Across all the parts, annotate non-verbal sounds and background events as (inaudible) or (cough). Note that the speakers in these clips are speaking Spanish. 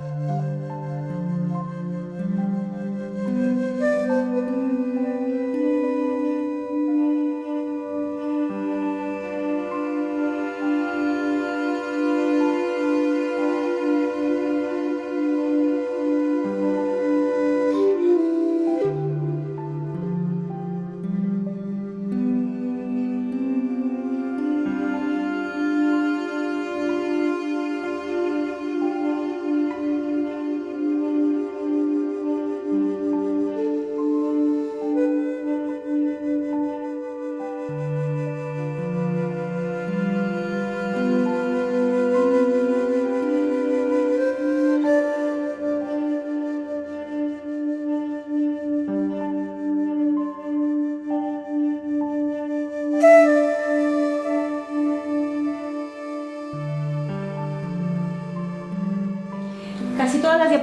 Música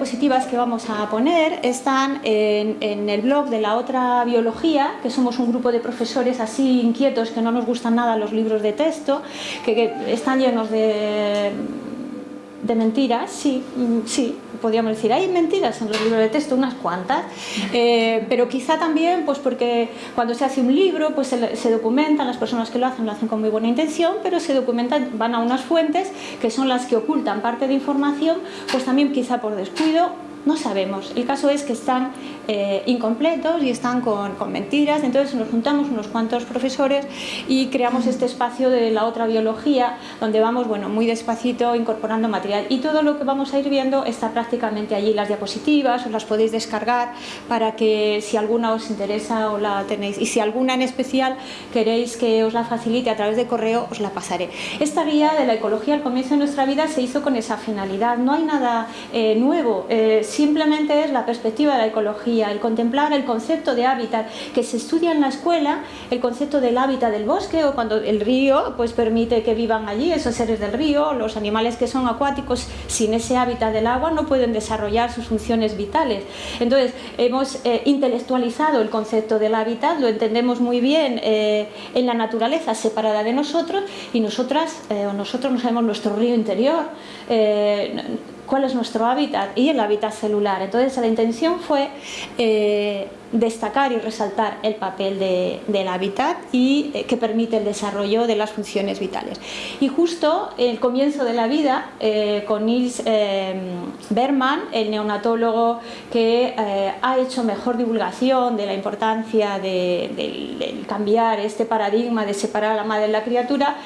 diapositivas que vamos a poner están en, el blog de la otra biología, que somos un grupo de profesores así inquietos que no nos gustan nada los libros de texto, que están llenos de de mentiras, sí, mm, sí, podríamos decir, hay mentiras en los libros de texto, unas cuantas, eh, pero quizá también pues porque cuando se hace un libro pues se, se, documentan, las personas que lo hacen lo hacen con muy buena intención, pero se documentan, van a unas fuentes que son las que ocultan parte de información, pues también quizá por descuido no sabemos. El caso es que están eh, incompletos y están con, mentiras, entonces nos juntamos unos cuantos profesores y creamos este espacio de la otra biología, donde vamos bueno, muy despacito incorporando material. Y todo lo que vamos a ir viendo está prácticamente allí, las diapositivas, os las podéis descargar para que si alguna os interesa o la tenéis. Y si alguna en especial queréis que os la facilite a través de correo, os la pasaré. Esta guía de la ecología al comienzo de nuestra vida se hizo con esa finalidad, no hay nada eh, nuevo, eh, simplemente es la perspectiva de la ecología, el contemplar el concepto de hábitat que se estudia en la escuela, el concepto del hábitat del bosque o cuando el río pues permite que vivan allí esos seres del río, los animales que son acuáticos sin ese hábitat del agua no pueden desarrollar sus funciones vitales. Entonces hemos eh, intelectualizado el concepto del hábitat, lo entendemos muy bien eh, en la naturaleza separada de nosotros y nosotras eh, o nosotros no sabemos nuestro río interior cuál es nuestro hábitat y el hábitat celular. Entonces la intención fue eh, destacar y resaltar el papel del hábitat y eh, que permite el desarrollo de las funciones vitales. Y justo el comienzo de la vida, eh, con Nils Berman, el neonatólogo que ha hecho mejor divulgación de la importancia de, de, cambiar este paradigma de separar a la madre de la criatura,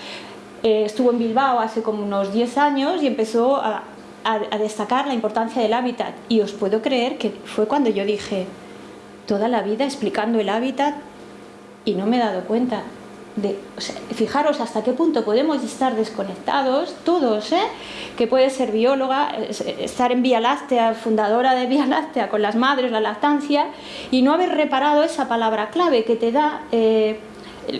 estuvo en Bilbao hace como unos 10 años y empezó a, a, destacar la importancia del hábitat y os puedo creer que fue cuando yo dije toda la vida explicando el hábitat y no me he dado cuenta de, fijaros hasta qué punto podemos estar desconectados, todos, ¿eh? que puede ser bióloga, estar en Vía Láctea, fundadora de Vía Láctea con las madres, la lactancia, y no haber reparado esa palabra clave que te da eh,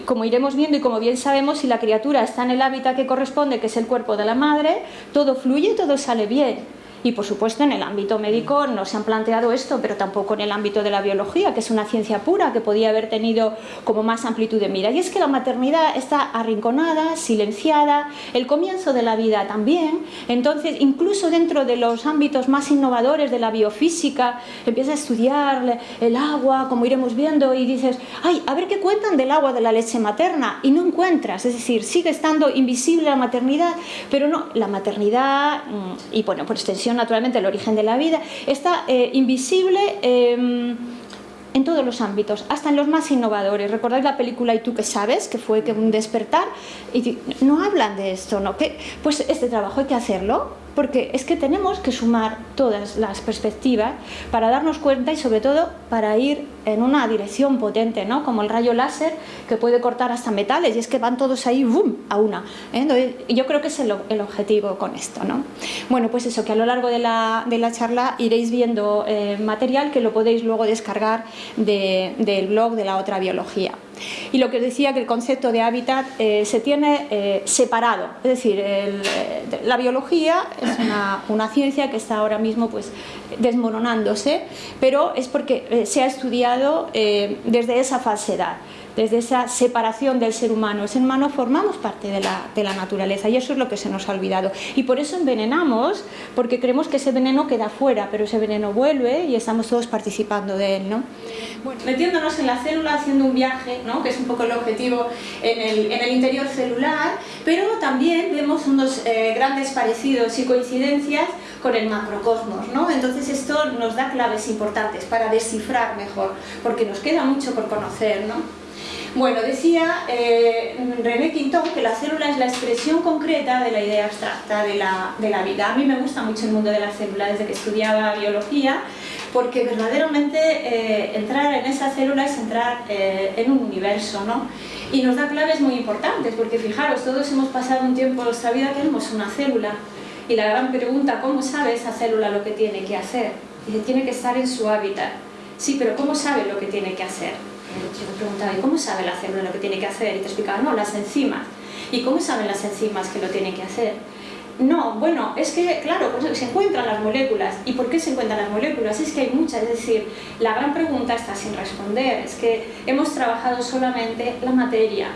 como iremos viendo y como bien sabemos, si la criatura está en el hábitat que corresponde, que es el cuerpo de la madre, todo fluye y todo sale bien. Y por supuesto en el ámbito médico no se han planteado esto, pero tampoco en el ámbito de la biología, que es una ciencia pura, que podía haber tenido como más amplitud de mira. Y es que la maternidad está arrinconada, silenciada, el comienzo de la vida también. Entonces, incluso dentro de los ámbitos más innovadores de la biofísica, empieza a estudiar el agua, como iremos viendo, y dices, ay, a ver qué cuentan del agua de la leche materna, y no encuentras, es decir, sigue estando invisible la maternidad, pero no, la maternidad, mm, y bueno, por extensión naturalmente el origen de la vida, está eh, invisible em, en todos los ámbitos, hasta en los más innovadores. ¿Recordáis la película Y tú qué sabes? Que fue que un despertar. Y no hablan de esto, ¿no? Que, pues este trabajo hay que hacerlo porque es que tenemos que sumar todas las perspectivas para darnos cuenta y sobre todo para ir en una dirección potente, ¿no? como el rayo láser que puede cortar hasta metales y es que van todos ahí ¡boom! a una. ¿eh? yo creo que es el, objetivo con esto. ¿no? Bueno, pues eso, que a lo largo de la, de la charla iréis viendo eh, material que lo podéis luego descargar del blog de la otra biología. Y lo que os decía que el concepto de hábitat eh, se tiene eh, separado, es decir, eh, la biología es una, ciencia que está ahora mismo pues, desmoronándose, pero es porque se ha estudiado desde esa falsedad desde esa separación del ser humano. El ser humano formamos parte de la, de la naturaleza y eso es lo que se nos ha olvidado. Y por eso envenenamos, porque creemos que ese veneno queda fuera, pero ese veneno vuelve y estamos todos participando de él. ¿no? Bueno, metiéndonos en la célula, haciendo un viaje, ¿no? que es un poco el objetivo en el, en el interior celular, pero también vemos unos eh, grandes parecidos y coincidencias con el macrocosmos. ¿no? Entonces esto nos da claves importantes para descifrar mejor, porque nos queda mucho por conocer. ¿no? Bueno, decía eh, René Quintón que la célula es la expresión concreta de la idea abstracta de la, de la, vida. A mí me gusta mucho el mundo de la célula desde que estudiaba biología, porque verdaderamente eh, entrar en esa célula es entrar eh, en un universo, ¿no? Y nos da claves muy importantes, porque fijaros, todos hemos pasado un tiempo en nuestra vida que somos una célula, y la gran pregunta, ¿cómo sabe esa célula lo que tiene que hacer? Dice, tiene que estar en su hábitat. Sí, pero ¿cómo sabe lo que tiene que hacer? Yo me preguntaba, ¿y cómo sabe la célula lo que tiene que hacer? Y te explicaba, no, las enzimas. ¿Y cómo saben las enzimas que lo tienen que hacer? No, bueno, es que, claro, pues se encuentran las moléculas. ¿Y por qué se encuentran las moléculas? Es que hay muchas, es decir, la gran pregunta está sin responder. Es que hemos trabajado solamente la materia.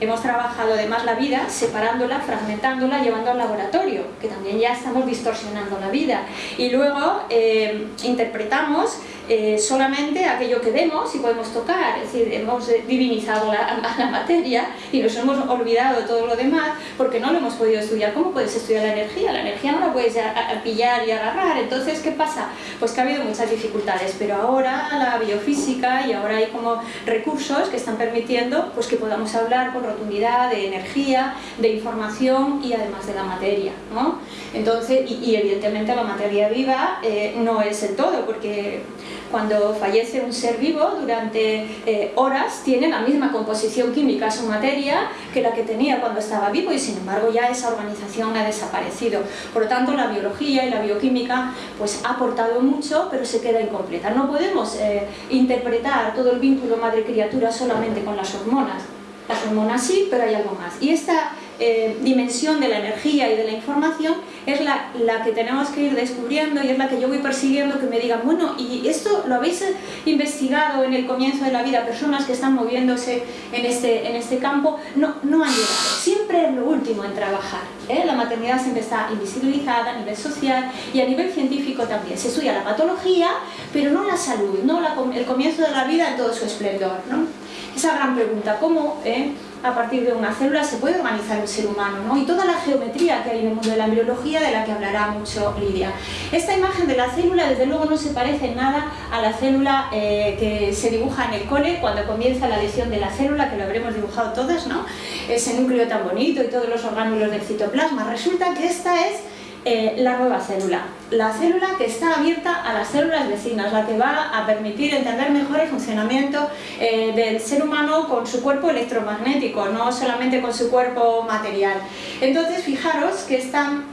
Hemos trabajado además la vida separándola, fragmentándola, llevando al laboratorio, que también ya estamos distorsionando la vida. Y luego eh, interpretamos eh, solamente aquello que vemos y podemos tocar, es decir, hemos divinizado la, (laughs) la, materia y nos hemos olvidado de todo lo demás porque no lo hemos podido estudiar. ¿Cómo puedes estudiar la energía? La energía no la puedes pillar y agarrar, entonces ¿qué pasa? Pues que ha habido muchas dificultades, pero ahora la biofísica y ahora hay como recursos que están permitiendo pues, que podamos hablar con rotundidad de energía, de información y además de la materia. ¿no? Entonces, y, evidentemente la materia viva eh, no es el todo, porque cuando fallece un ser vivo, durante eh, horas tiene la misma composición química su materia que la que tenía cuando estaba vivo y sin embargo ya esa organización ha desaparecido. Por lo tanto, la biología y la bioquímica pues, ha aportado mucho, pero se queda incompleta. No podemos eh, interpretar todo el vínculo madre-criatura solamente con las hormonas. Las hormonas sí, pero hay algo más. Y esta eh, dimensión de la energía y de la información es la, la, que tenemos que ir descubriendo y es la que yo voy persiguiendo que me digan, bueno, ¿y esto lo habéis investigado en el comienzo de la vida? Personas que están moviéndose en este, en este campo no, no han llegado. Siempre es lo último en trabajar. ¿eh? La maternidad siempre está invisibilizada a nivel social y a nivel científico también. Se estudia la patología, pero no la salud, no la, el comienzo de la vida en todo su esplendor. ¿no? Esa gran pregunta, ¿cómo eh, a partir de una célula se puede organizar un ser humano? ¿no? Y toda la geometría que hay en el mundo de la embriología de la que hablará mucho Lidia. Esta imagen de la célula desde luego no se parece nada a la célula eh, que se dibuja en el cole cuando comienza la lesión de la célula, que lo habremos dibujado todas, ¿no? ese núcleo tan bonito y todos los orgánulos del citoplasma. Resulta que esta es eh, la nueva célula. La célula que está abierta a las células vecinas, la que va a permitir entender mejor el funcionamiento eh, del ser humano con su cuerpo electromagnético, no solamente con su cuerpo material. Entonces, fijaros que están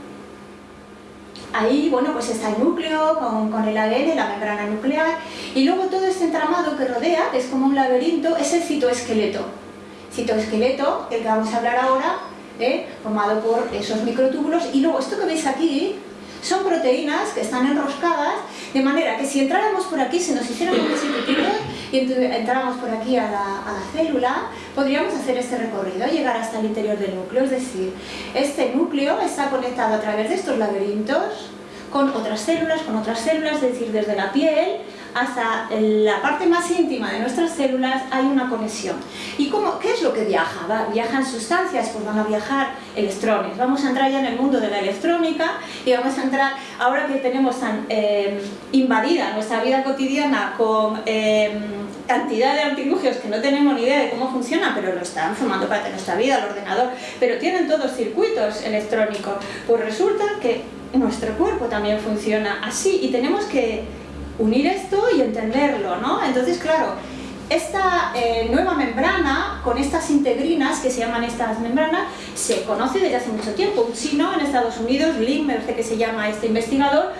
ahí, bueno, pues está el núcleo con, con, el ADN, la membrana nuclear, y luego todo este entramado que rodea, que es como un laberinto, es el citoesqueleto. Citoesqueleto, el que vamos a hablar ahora, ¿eh? formado por esos microtúbulos y luego esto que veis aquí son proteínas que están enroscadas de manera que si entráramos por aquí se nos hicieran un y entráramos por aquí a la, a la, célula podríamos hacer este recorrido, llegar hasta el interior del núcleo, es decir, este núcleo está conectado a través de estos laberintos con otras células, con otras células, es decir, desde la piel hasta la parte más íntima de nuestras células hay una conexión. ¿Y cómo, qué es lo que viaja? ¿Va? ¿Viajan sustancias? Pues van a viajar electrones. Vamos a entrar ya en el mundo de la electrónica y vamos a entrar, ahora que tenemos tan eh, invadida nuestra vida cotidiana con eh, cantidad de artilugios que no tenemos ni idea de cómo funcionan, pero lo están formando parte de nuestra vida, el ordenador, pero tienen todos circuitos electrónicos. Pues resulta que nuestro cuerpo también funciona así y tenemos que unir esto y entenderlo, ¿no? Entonces, claro, esta eh, nueva membrana, con estas integrinas, que se llaman estas membranas, se conoce desde hace mucho tiempo. Un chino en Estados Unidos, Lin, me que se llama este investigador,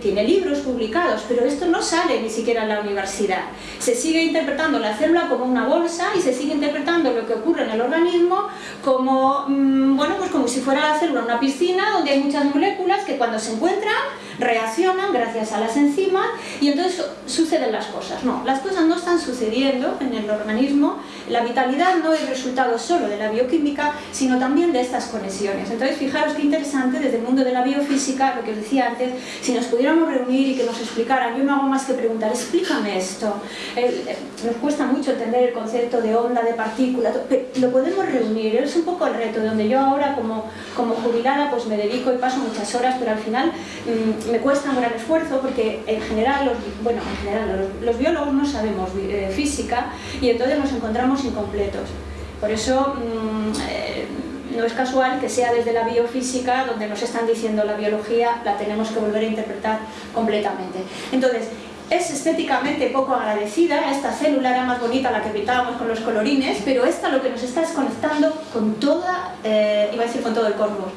tiene libros publicados, pero esto no sale ni siquiera en la universidad. Se sigue interpretando la célula como una bolsa y se sigue interpretando lo que ocurre en el organismo como, mm, bueno, pues como si fuera la célula una piscina donde hay muchas moléculas que cuando se encuentran reaccionan gracias a las enzimas y entonces suceden las cosas. No, las cosas no están sucediendo viendo en el organismo, la vitalidad no es resultado solo de la bioquímica, sino también de estas conexiones. Entonces, fijaros qué interesante desde el mundo de la biofísica, lo que os decía antes, si nos pudiéramos reunir y que nos explicaran, yo no hago más que preguntar, explícame esto. nos cuesta mucho entender el concepto de onda, de partícula, lo podemos reunir, es un poco el reto, donde yo ahora como, como jubilada pues me dedico y paso muchas horas, pero al final mm, me cuesta un gran esfuerzo porque en general, los, bueno, en general los, biólogos no sabemos eh, física y entonces nos encontramos incompletos. Por eso mm, eh, no es casual que sea desde la biofísica donde nos están diciendo la biología, la tenemos que volver a interpretar completamente. Entonces, es estéticamente poco agradecida, esta célula era más bonita la que pintábamos con los colorines, pero esta lo que nos está es conectando con toda, eh, iba a decir con todo el cosmos,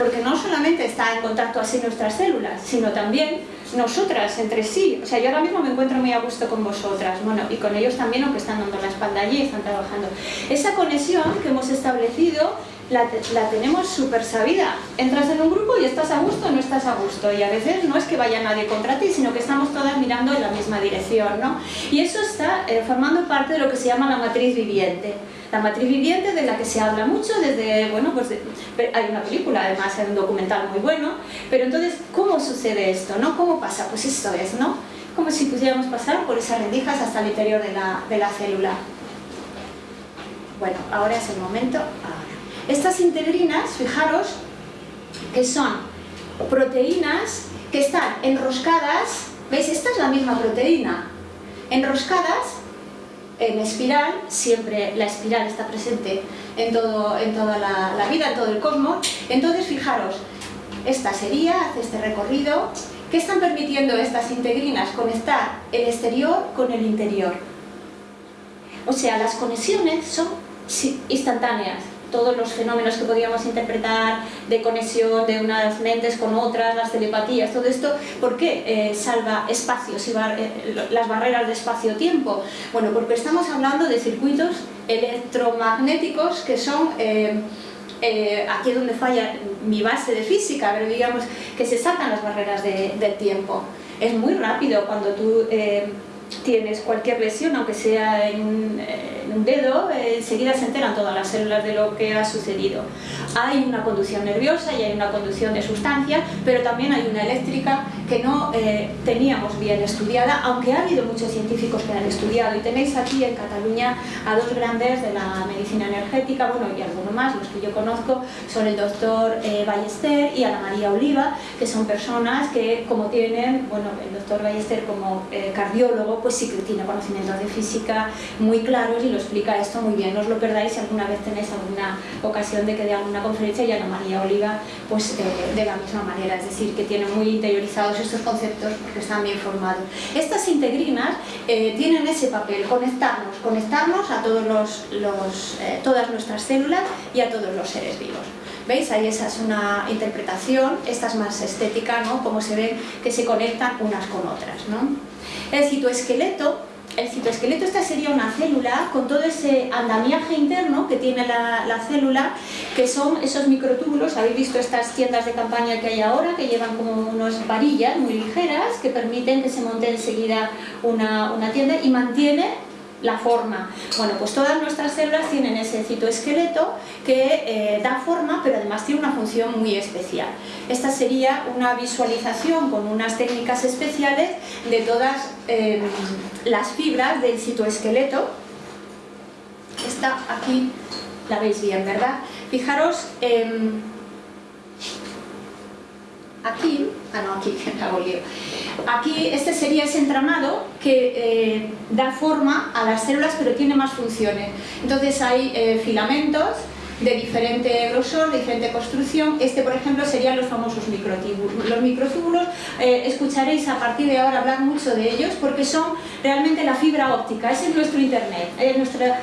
porque no solamente está en contacto así nuestras células, sino también nosotras entre sí. O sea, yo ahora mismo me encuentro muy a gusto con vosotras, bueno, y con ellos también, aunque están dando la espalda allí, están trabajando. Esa conexión que hemos establecido la, tenemos súper sabida. Entras en un grupo y estás a gusto o no estás a gusto. Y a veces no es que vaya nadie contra ti, sino que estamos todas mirando en la misma dirección. ¿no? Y eso está eh, formando parte de lo que se llama la matriz viviente. La matriz viviente de la que se habla mucho desde, bueno, pues hay una película, además hay un documental muy bueno, pero entonces, ¿cómo sucede esto? ¿no? ¿Cómo pasa? Pues esto es, ¿no? Como si pudiéramos pasar por esas rendijas hasta el interior de la, de la célula. Bueno, ahora es el momento. Estas integrinas, fijaros, que son proteínas que están enroscadas, ¿veis? Esta es la misma proteína, enroscadas en espiral, siempre la espiral está presente en, todo, en toda la, vida, en todo el cosmos. Entonces, fijaros, esta sería, hace este recorrido, ¿qué están permitiendo estas integrinas? Conectar el exterior con el interior. O sea, las conexiones son instantáneas todos los fenómenos que podíamos interpretar de conexión de unas mentes con otras, las telepatías, todo esto, ¿por qué eh, salva espacios y eh, las barreras de espacio-tiempo? Bueno, porque estamos hablando de circuitos electromagnéticos que son... Eh, aquí es donde falla mi base de física, pero digamos que se saltan las barreras del tiempo. Es muy rápido cuando tú tienes cualquier lesión, aunque sea en, un dedo, enseguida se enteran todas las células de lo que ha sucedido. Hay una conducción nerviosa y hay una conducción de sustancia, pero también hay una eléctrica que no eh, teníamos bien estudiada, aunque ha habido muchos científicos que la han estudiado. Y tenéis aquí en Cataluña a dos grandes de la medicina energética, bueno, y alguno más, los que yo conozco, son el doctor eh, Ballester y Ana María Oliva, que son personas que, como tienen, bueno, el doctor Ballester como eh, cardiólogo, pues sí que tiene conocimientos de física muy claros y lo explica esto muy bien. No os lo perdáis si alguna vez tenéis alguna ocasión de que dé alguna conferencia y Ana María Oliva pues eh, de la misma manera, es decir, que tiene muy interiorizados estos conceptos porque están bien formados. Estas integrinas eh, tienen ese papel, conectarnos, conectarnos a todos los, eh, todas nuestras células y a todos los seres vivos. ¿Veis? Ahí esa es una interpretación, esta es más estética, ¿no? Como se ve que se conectan unas con otras, ¿no? El citoesqueleto, el citoesqueleto esta sería una célula con todo ese andamiaje interno que tiene la, célula, que son esos microtúbulos, habéis visto estas tiendas de campaña que hay ahora, que llevan como unas varillas muy ligeras que permiten que se monte enseguida una, una tienda y mantiene la forma. Bueno, pues todas nuestras células tienen ese citoesqueleto que eh, da forma, pero además tiene una función muy especial. Esta sería una visualización con unas técnicas especiales de todas em, las fibras del citoesqueleto. Esta aquí la veis bien, ¿verdad? Fijaros, em, aquí, ah no, aquí, (laughs) hago lío. Aquí este sería ese entramado que eh, da forma a las células pero tiene más funciones. Entonces hay eh, filamentos de diferente grosor, de diferente construcción. Este, por ejemplo, serían los famosos microtúbulos. Los microtúbulos, eh, escucharéis a partir de ahora hablar mucho de ellos porque son realmente la fibra óptica, ese es nuestro internet. nuestra,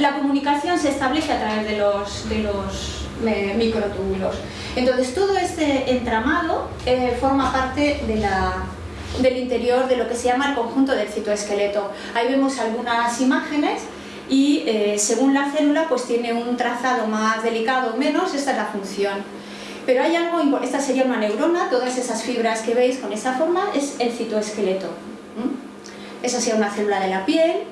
la comunicación se establece a través de los, de los microtúbulos. Entonces todo este entramado eh, forma parte del interior de lo que se llama el conjunto del citoesqueleto. Ahí vemos algunas imágenes y eh, según la célula pues tiene un trazado más delicado o menos, esta es la función. Pero hay algo, esta sería una neurona, todas esas fibras que veis con esa forma es el citoesqueleto. Esa sería una célula de la piel,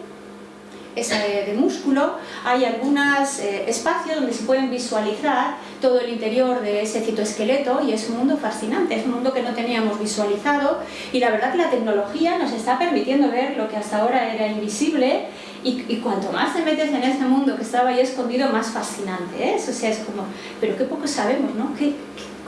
de músculo, hay algunos eh, espacios donde se pueden visualizar todo el interior de ese citoesqueleto y es un mundo fascinante, es un mundo que no teníamos visualizado y la verdad que la tecnología nos está permitiendo ver lo que hasta ahora era invisible y, cuanto más te metes en ese mundo que estaba ahí escondido, más fascinante es, o sea, es como, pero qué poco sabemos, ¿no? ¿Qué,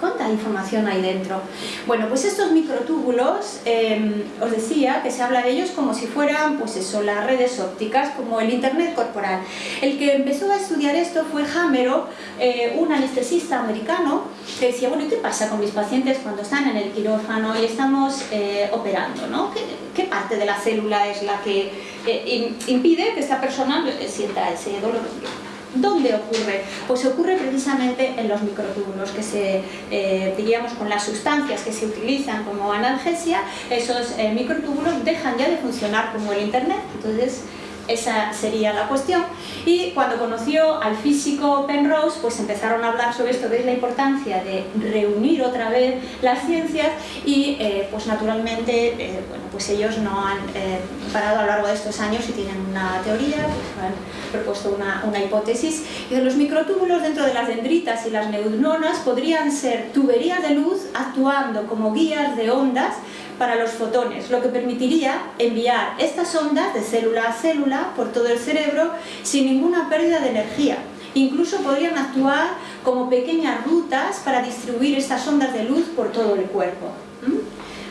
¿Cuánta información hay dentro? Bueno, pues estos microtúbulos, em, os decía que se habla de ellos como si fueran, pues eso, las redes ópticas, como el internet corporal. El que empezó a estudiar esto fue Hamero, eh, un anestesista americano, que decía, bueno, ¿y qué pasa con mis pacientes cuando están en el quirófano y estamos eh, operando? ¿no? ¿Qué, parte de la célula es la que eh, impide que esta persona sienta ese dolor? ¿Dónde ocurre? Pues ocurre precisamente en los microtúbulos, que se, eh, diríamos, con las sustancias que se utilizan como analgesia, esos eh, microtúbulos dejan ya de funcionar como el internet. Entonces, esa sería la cuestión. Y cuando conoció al físico Penrose, pues empezaron a hablar sobre esto, que la importancia de reunir otra vez las ciencias y eh, pues naturalmente, eh, bueno, pues ellos no han eh, parado a lo largo de estos años y tienen una teoría, pues han propuesto una, una hipótesis, y los microtúbulos dentro de las dendritas y las neuronas podrían ser tuberías de luz actuando como guías de ondas para los fotones, lo que permitiría enviar estas ondas de célula a célula por todo el cerebro sin ninguna pérdida de energía. Incluso podrían actuar como pequeñas rutas para distribuir estas ondas de luz por todo el cuerpo.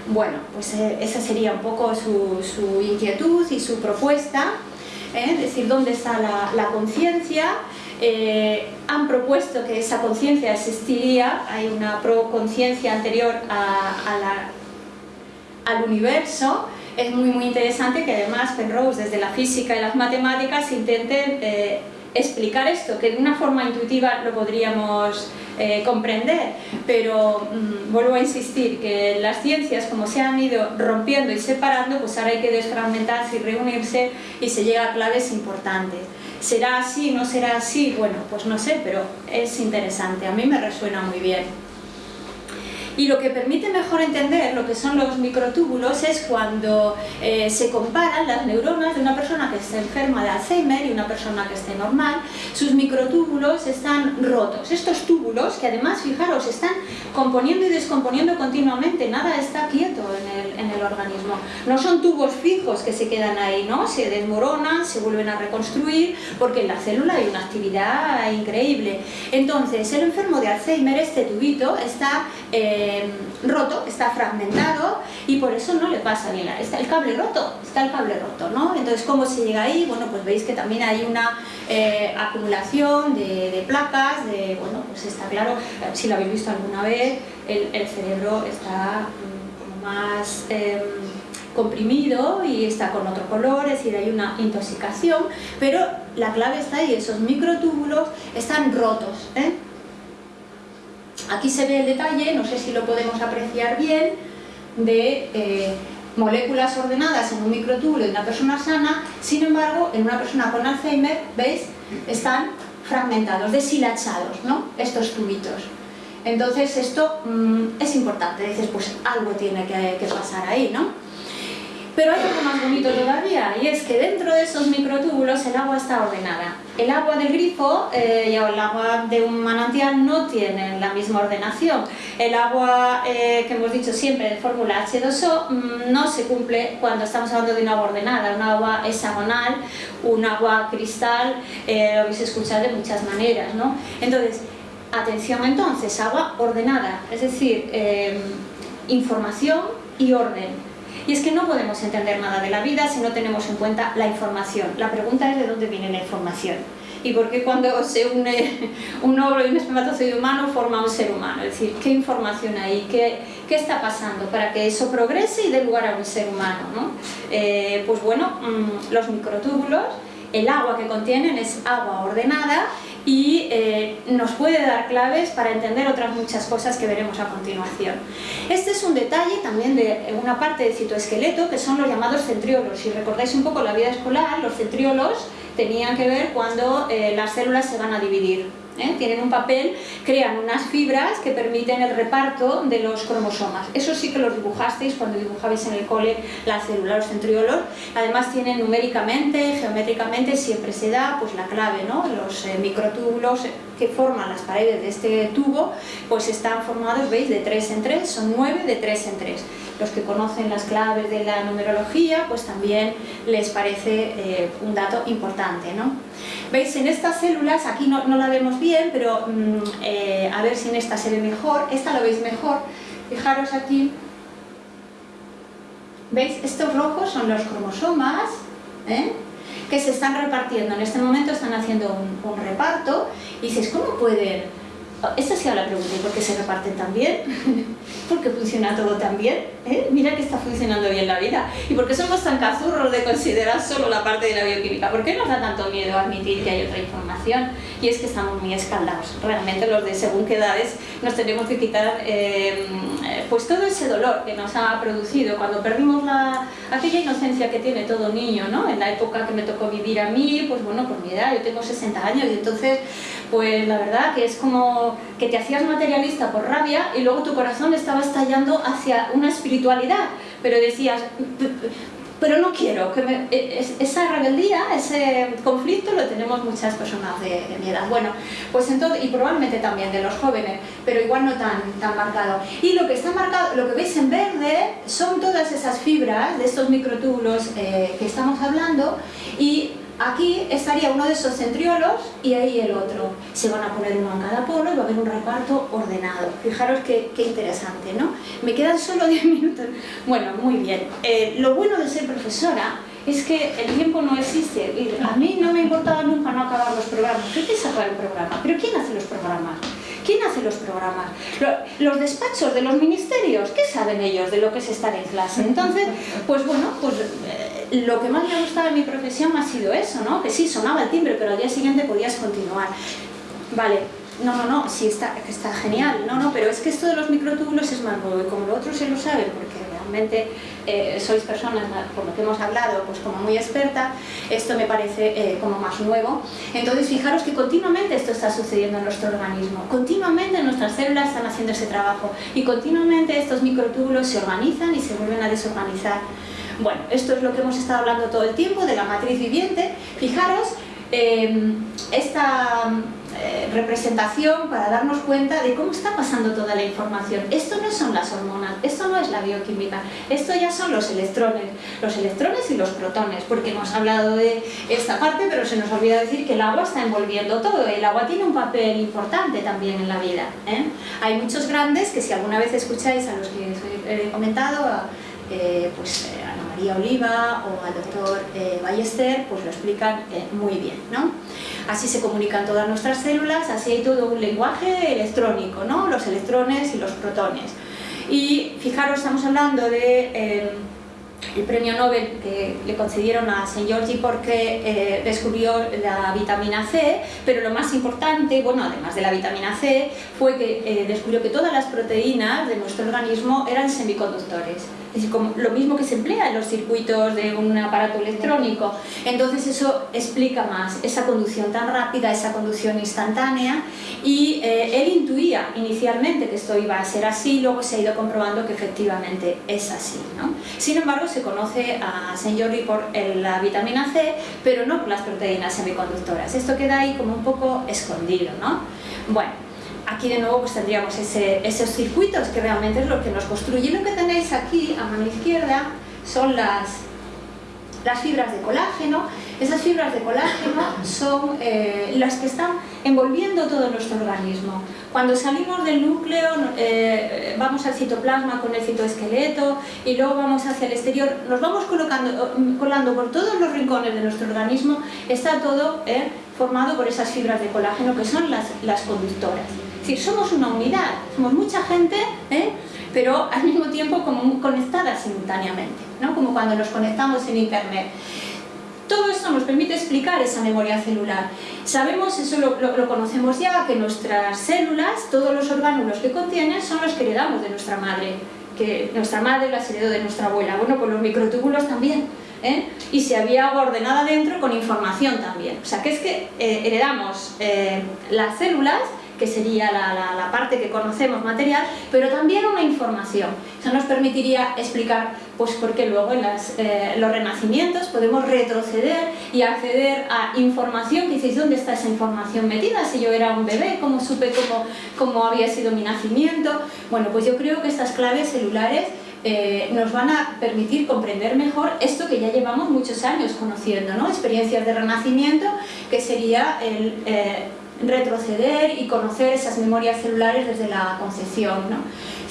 Bueno, pues eh, esa sería un poco su, inquietud y su propuesta, ¿eh? es decir, dónde está la, conciencia. Eh, han propuesto que esa conciencia existiría, hay una pro-conciencia anterior a la al universo, es muy muy interesante que además Penrose desde la física y las matemáticas intenten eh, explicar esto, que de una forma intuitiva lo podríamos eh, comprender, pero mm, vuelvo a insistir que las ciencias como se han ido rompiendo y separando, pues ahora hay que desfragmentarse y reunirse y se llega a claves importantes. ¿Será así? ¿No será así? Bueno, pues no sé, pero es interesante, a mí me resuena muy bien. Y lo que permite mejor entender lo que son los microtúbulos es cuando eh, se comparan las neuronas de una persona que está enferma de Alzheimer y una persona que esté normal, sus microtúbulos están rotos. Estos túbulos, que además, fijaros, están componiendo y descomponiendo continuamente, nada está quieto en el, organismo. No son tubos fijos que se quedan ahí, ¿no? Se desmoronan, se vuelven a reconstruir, porque en la célula hay una actividad increíble. Entonces, el enfermo de Alzheimer, este tubito, está... Eh, eh, roto, está fragmentado y por eso no le pasa nada. Está el cable roto, está el cable roto, ¿no? Entonces, ¿cómo se llega ahí? Bueno, pues veis que también hay una eh, acumulación de, placas, de, bueno, pues está claro, si lo habéis visto alguna vez, el, cerebro está mm, más em, comprimido y está con otro color, es decir, hay una intoxicación, pero la clave está ahí, esos microtúbulos están rotos, ¿eh? Aquí se ve el detalle, no sé si lo podemos apreciar bien, de eh, moléculas ordenadas en un microtúbulo de una persona sana, sin embargo, en una persona con Alzheimer, ¿veis? Están fragmentados, deshilachados, ¿no? Estos tubitos. Entonces esto mm, es importante, dices, pues algo tiene que, que pasar ahí, ¿no? Pero hay algo más bonito todavía, y es que dentro de esos microtúbulos el agua está ordenada. El agua del grifo eh, y el agua de un manantial no tienen la misma ordenación. El agua eh, que hemos dicho siempre de fórmula H2O mm, no se cumple cuando estamos hablando de una agua ordenada, un agua hexagonal, un agua cristal, eh, lo habéis escuchado de muchas maneras. ¿no? Entonces, atención entonces, agua ordenada, es decir, información y orden y es que no podemos entender nada de la vida si no tenemos en cuenta la información. La pregunta es de dónde viene la información. Y por qué cuando se une un óvulo y un espermatozoide humano forma un ser humano. Es decir, ¿qué información hay? ¿Qué, qué está pasando para que eso progrese y dé lugar a un ser humano? ¿no? Eh, pues bueno, mm, los microtúbulos, el agua que contienen es agua ordenada y eh, nos puede dar claves para entender otras muchas cosas que veremos a continuación. Este es un detalle también de una parte del citoesqueleto que son los llamados centriolos. Si recordáis un poco la vida escolar, los centriolos tenían que ver cuando eh, las células se van a dividir ¿eh? tienen un papel, crean unas fibras que permiten el reparto de los cromosomas. Eso sí que lo dibujasteis cuando dibujabais en el cole las células, los centriolos. Además tienen numéricamente, geométricamente, siempre se da pues, la clave, ¿no? los eh, microtúbulos que forman las paredes de este tubo, pues están formados, veis, de 3 en 3, son 9 de 3 en 3 los que conocen las claves de la numerología, pues también les parece eh, un dato importante. ¿no? ¿Veis? En estas células, aquí no, la vemos bien, pero mm, eh, a ver si en esta se ve mejor, esta lo veis mejor, fijaros aquí, ¿veis? Estos rojos son los cromosomas, ¿eh? que se están repartiendo, en este momento están haciendo un, un reparto, y dices, ¿cómo pueden esta ha sido la pregunta, ¿y por qué se reparten tan bien? (laughs) ¿Por qué funciona todo tan bien? ¿Eh? Mira que está funcionando bien la vida. ¿Y por qué somos tan cazurros de considerar solo la parte de la bioquímica? ¿Por qué nos da tanto miedo admitir que hay otra información? Y es que estamos muy escaldados. Realmente los de según qué edades nos tenemos que quitar eh, pues todo ese dolor que nos ha producido cuando perdimos la, aquella inocencia que tiene todo niño, ¿no? En la época que me tocó vivir a mí, pues bueno, por mi edad, yo tengo 60 años y entonces pues la verdad que es como que te hacías materialista por rabia y luego tu corazón estaba estallando hacia una espiritualidad, pero decías, pero no quiero, que e, esa rebeldía, ese conflicto lo tenemos muchas personas de, mi edad. Bueno, pues entonces, y probablemente también de los jóvenes, pero igual no tan, tan marcado. Y lo que está marcado, lo que veis en verde, son todas esas fibras de estos microtúbulos eh, que estamos hablando y Aquí estaría uno de esos centriolos y ahí el otro. Se van a poner uno en cada polo y va a haber un reparto ordenado. Fijaros qué, interesante, ¿no? Me quedan solo (laughs) 10 minutos. Bueno, muy bien. Eh, lo bueno de ser profesora es que el tiempo no existe. A mí no me importaba nunca no acabar los programas. ¿Qué te sacar el programa? ¿Pero quién hace los programas? ¿Quién hace los programas? Los despachos de los ministerios, ¿qué saben ellos de lo que es estar en clase? Entonces, pues bueno, pues eh, lo que más me ha gustado en mi profesión ha sido eso, ¿no? Que sí, sonaba el timbre, pero al día siguiente podías continuar. Vale, no, no, no, sí, está, está genial, no, no, pero es que esto de los microtúbulos es más nuevo y como lo otro se lo saben, porque realmente eh, sois personas, por lo que hemos hablado, pues como muy experta, esto me parece eh, como más nuevo. Entonces fijaros que continuamente esto está sucediendo en nuestro organismo, continuamente nuestras células están haciendo ese trabajo y continuamente estos microtúbulos se organizan y se vuelven a desorganizar. Bueno, esto es lo que hemos estado hablando todo el tiempo de la matriz viviente. Fijaros, eh, esta eh, representación para darnos cuenta de cómo está pasando toda la información. Esto no son las hormonas, esto no es la bioquímica, esto ya son los electrones, los electrones y los protones, porque hemos hablado de esta parte, pero se nos olvida decir que el agua está envolviendo todo, el agua tiene un papel importante también en la vida. ¿eh? Hay muchos grandes que si alguna vez escucháis a los que he comentado, eh, pues Ana María Oliva o al doctor Ballester, pues lo explican muy bien. ¿no? Así se comunican todas nuestras células, así hay todo un lenguaje electrónico, ¿no? los electrones y los protones. Y fijaros, estamos hablando de... Eh, el premio Nobel que le concedieron a St. Georgi porque eh, descubrió la vitamina C, pero lo más importante, bueno, además de la vitamina C, fue que eh, descubrió que todas las proteínas de nuestro organismo eran semiconductores es como lo mismo que se emplea en los circuitos de un aparato electrónico. Entonces eso explica más esa conducción tan rápida, esa conducción instantánea y eh, él intuía inicialmente que esto iba a ser así, luego se ha ido comprobando que efectivamente es así. ¿no? Sin embargo, se conoce a Jordi por la vitamina C, pero no por las proteínas semiconductoras. Esto queda ahí como un poco escondido. ¿no? Bueno, aquí de nuevo pues tendríamos esos circuitos que realmente es lo que nos construye. Lo que tenéis aquí a mano izquierda son las, las fibras de colágeno. Esas fibras de colágeno (coughs) son eh, las que están envolviendo todo nuestro organismo. Cuando salimos del núcleo, eh, vamos al citoplasma con el citoesqueleto y luego vamos hacia el exterior, nos vamos colocando, colando por todos los rincones de nuestro organismo, está todo eh, formado por esas fibras de colágeno que son las, las conductoras. Es decir, somos una unidad, somos mucha gente, ¿eh? pero al mismo tiempo como conectadas simultáneamente, ¿no? como cuando nos conectamos en internet. Todo esto nos permite explicar esa memoria celular. Sabemos, eso lo, conocemos ya, que nuestras células, todos los orgánulos que contienen, son los que heredamos de nuestra madre, que nuestra madre las heredó de nuestra abuela. Bueno, pues los microtúbulos también ¿eh? y si había agua ordenada dentro con información también. O sea, que es que eh, heredamos eh, las células que sería la, parte que conocemos material, pero también una información. Eso nos permitiría explicar pues, por qué luego en los renacimientos podemos retroceder y acceder a información dices, ¿dónde está esa información metida? Si yo era un bebé, ¿cómo supe cómo, cómo había sido mi nacimiento? Bueno, pues yo creo que estas claves celulares eh, nos van a permitir comprender mejor esto que ya llevamos muchos años conociendo, ¿no? experiencias de renacimiento, que sería el eh, retroceder y conocer esas memorias celulares desde la concepción. ¿no?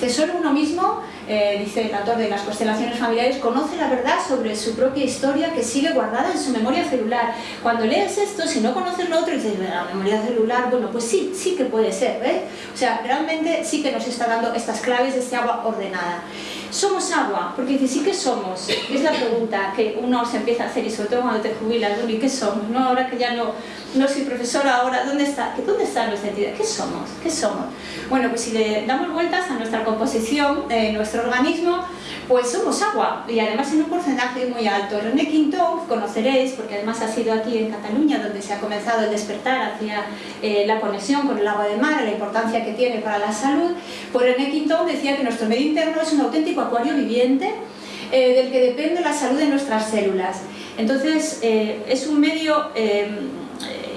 solo uno mismo, eh, dice el autor de las constelaciones familiares, conoce la verdad sobre su propia historia que sigue guardada en su memoria celular. Cuando lees esto, si no conoces lo otro, dices, la memoria celular, bueno, pues sí, sí que puede ser, ¿ves? O sea, realmente sí que nos está dando estas claves de este agua ordenada. ¿Somos agua? Porque dice, sí que somos. Es la pregunta que uno se empieza a hacer y sobre todo cuando te jubilas, ¿y qué somos? ¿No? Ahora que ya no, no soy profesora, ahora, ¿dónde está? ¿Dónde está nuestra entidad? ¿Qué somos? ¿Qué somos? Bueno, pues si le damos vueltas a nuestra composición de nuestro organismo, pues somos agua y además en un porcentaje muy alto. René Quintón, conoceréis, porque además ha sido aquí en Cataluña donde se ha comenzado el despertar hacia eh, la conexión con el agua de mar, la importancia que tiene para la salud, pues René Quintón decía que nuestro medio interno es un auténtico acuario viviente eh, del que depende la salud de nuestras células. Entonces, eh, es un medio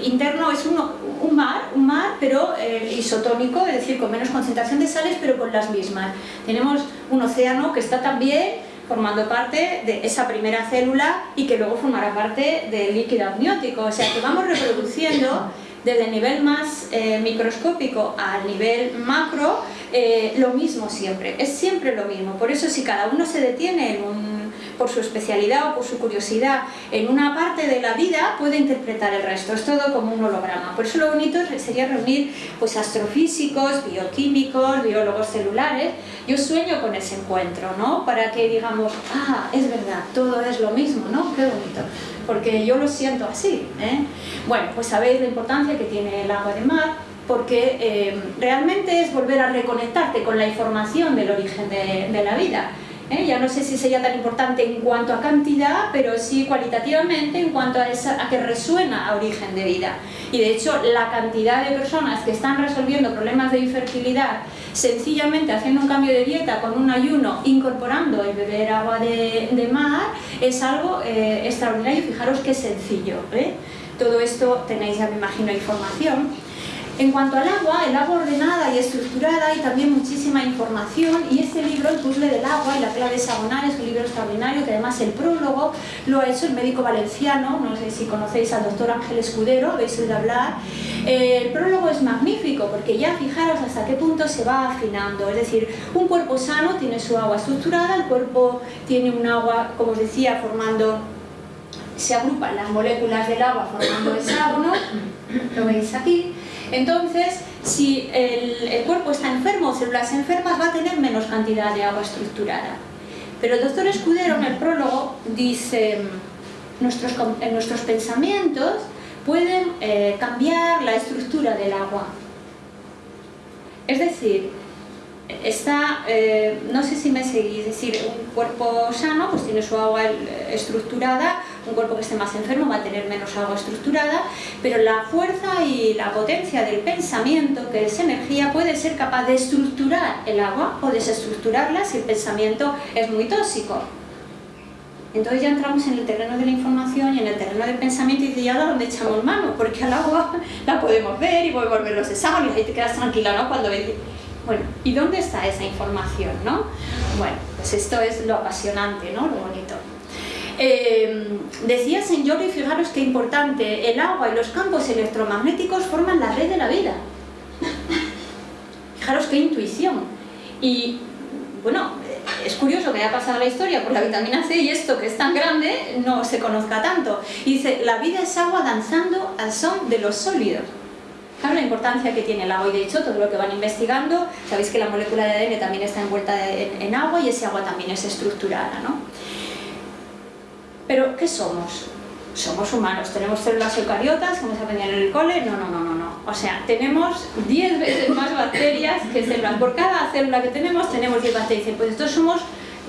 interno, es un, un mar, un mar pero eh, isotónico, es decir, con menos concentración de sales, pero con las mismas. Tenemos un océano que está también formando parte de esa primera célula y que luego formará parte del líquido amniótico. O sea, que vamos reproduciendo desde el nivel más eh, microscópico al nivel macro, eh, lo mismo siempre, es siempre lo mismo. Por eso si cada uno se detiene en un por su especialidad o por su curiosidad en una parte de la vida puede interpretar el resto, es todo como un holograma. Por eso lo bonito sería reunir pues, astrofísicos, bioquímicos, biólogos celulares. Yo sueño con ese encuentro, ¿no? Para que digamos, ah, es verdad, todo es lo mismo, ¿no? Qué bonito. Porque yo lo siento así, ¿eh? Bueno, pues sabéis la importancia que tiene el agua de mar, porque eh, realmente es volver a reconectarte con la información del origen de, de la vida. ¿Eh? ya no sé si sería tan importante en cuanto a cantidad, pero sí cualitativamente en cuanto a, esa, a que resuena a origen de vida. Y de hecho, la cantidad de personas que están resolviendo problemas de infertilidad sencillamente haciendo un cambio de dieta con un ayuno, incorporando el beber agua de, mar, es algo eh, extraordinario. Fijaros qué sencillo. ¿eh? Todo esto tenéis, ya me imagino, información. En cuanto al agua, el agua ordenada y estructurada hay también muchísima información y este libro, El puzzle del agua y la clave hexagonal, es un libro extraordinario que además el prólogo lo ha hecho el médico valenciano, no sé si conocéis al doctor Ángel Escudero, habéis oído hablar. Eh, el prólogo es magnífico porque ya fijaros hasta qué punto se va afinando, es decir, un cuerpo sano tiene su agua estructurada, el cuerpo tiene un agua, como os decía, formando se agrupan las moléculas del agua formando hexágono, lo veis aquí, entonces, si el, cuerpo está enfermo células enfermas, va a tener menos cantidad de agua estructurada. Pero el doctor Escudero en el prólogo dice, nuestros, nuestros pensamientos pueden eh, cambiar la estructura del agua. Es decir, está, eh, no sé si me seguís, es decir, un cuerpo sano pues tiene su agua estructurada, un cuerpo que esté más enfermo va a tener menos agua estructurada, pero la fuerza y la potencia del pensamiento, que es energía, puede ser capaz de estructurar el agua o desestructurarla si el pensamiento es muy tóxico. Entonces ya entramos en el terreno de la información y en el terreno del pensamiento y ¿y ahora dónde echamos mano? Porque al agua (laughs) la podemos ver y podemos ver los exámenes ahí te quedas tranquila, ¿no? Cuando ves bueno, ¿y dónde está esa información, no? Bueno, pues esto es lo apasionante, ¿no? Lo bonito. Eh, decía y fijaros qué importante, el agua y los campos electromagnéticos forman la red de la vida. Fijaros qué intuición. Y bueno, es curioso que haya pasado la historia por la vitamina C y esto que es tan grande no se conozca tanto. Y dice, la vida es agua danzando al son de los sólidos la importancia que tiene el agua y de hecho todo lo que van investigando, sabéis que la molécula de ADN también está envuelta en, agua y ese agua también es estructurada, ¿no? Pero, ¿qué somos? Somos humanos, tenemos células eucariotas, como se aprendía en el cole, no, no, no, no, no. O sea, tenemos 10 veces más bacterias que células. Por cada célula que tenemos, tenemos 10 bacterias. Pues estos somos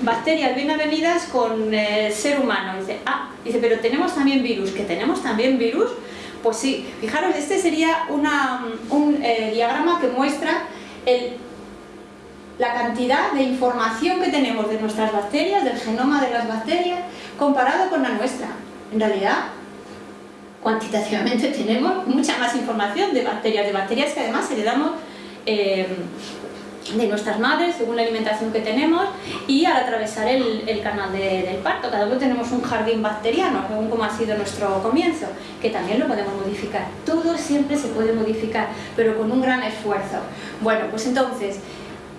bacterias bien avenidas con el ser humano. Dice, ah, dice, pero tenemos también virus, que tenemos también virus. Pues sí, fijaros, este sería un eh, diagrama que muestra la cantidad de información que tenemos de nuestras bacterias, del genoma de las bacterias, comparado con la nuestra. En realidad, cuantitativamente (laughs) tenemos mucha más información de bacterias, de bacterias que además heredamos eh, de nuestras madres, según la alimentación que tenemos, y al atravesar el, canal del parto. Cada uno tenemos un jardín bacteriano, según como ha sido nuestro comienzo, que también lo podemos modificar. Todo siempre se puede modificar, pero con un gran esfuerzo. Bueno, pues entonces,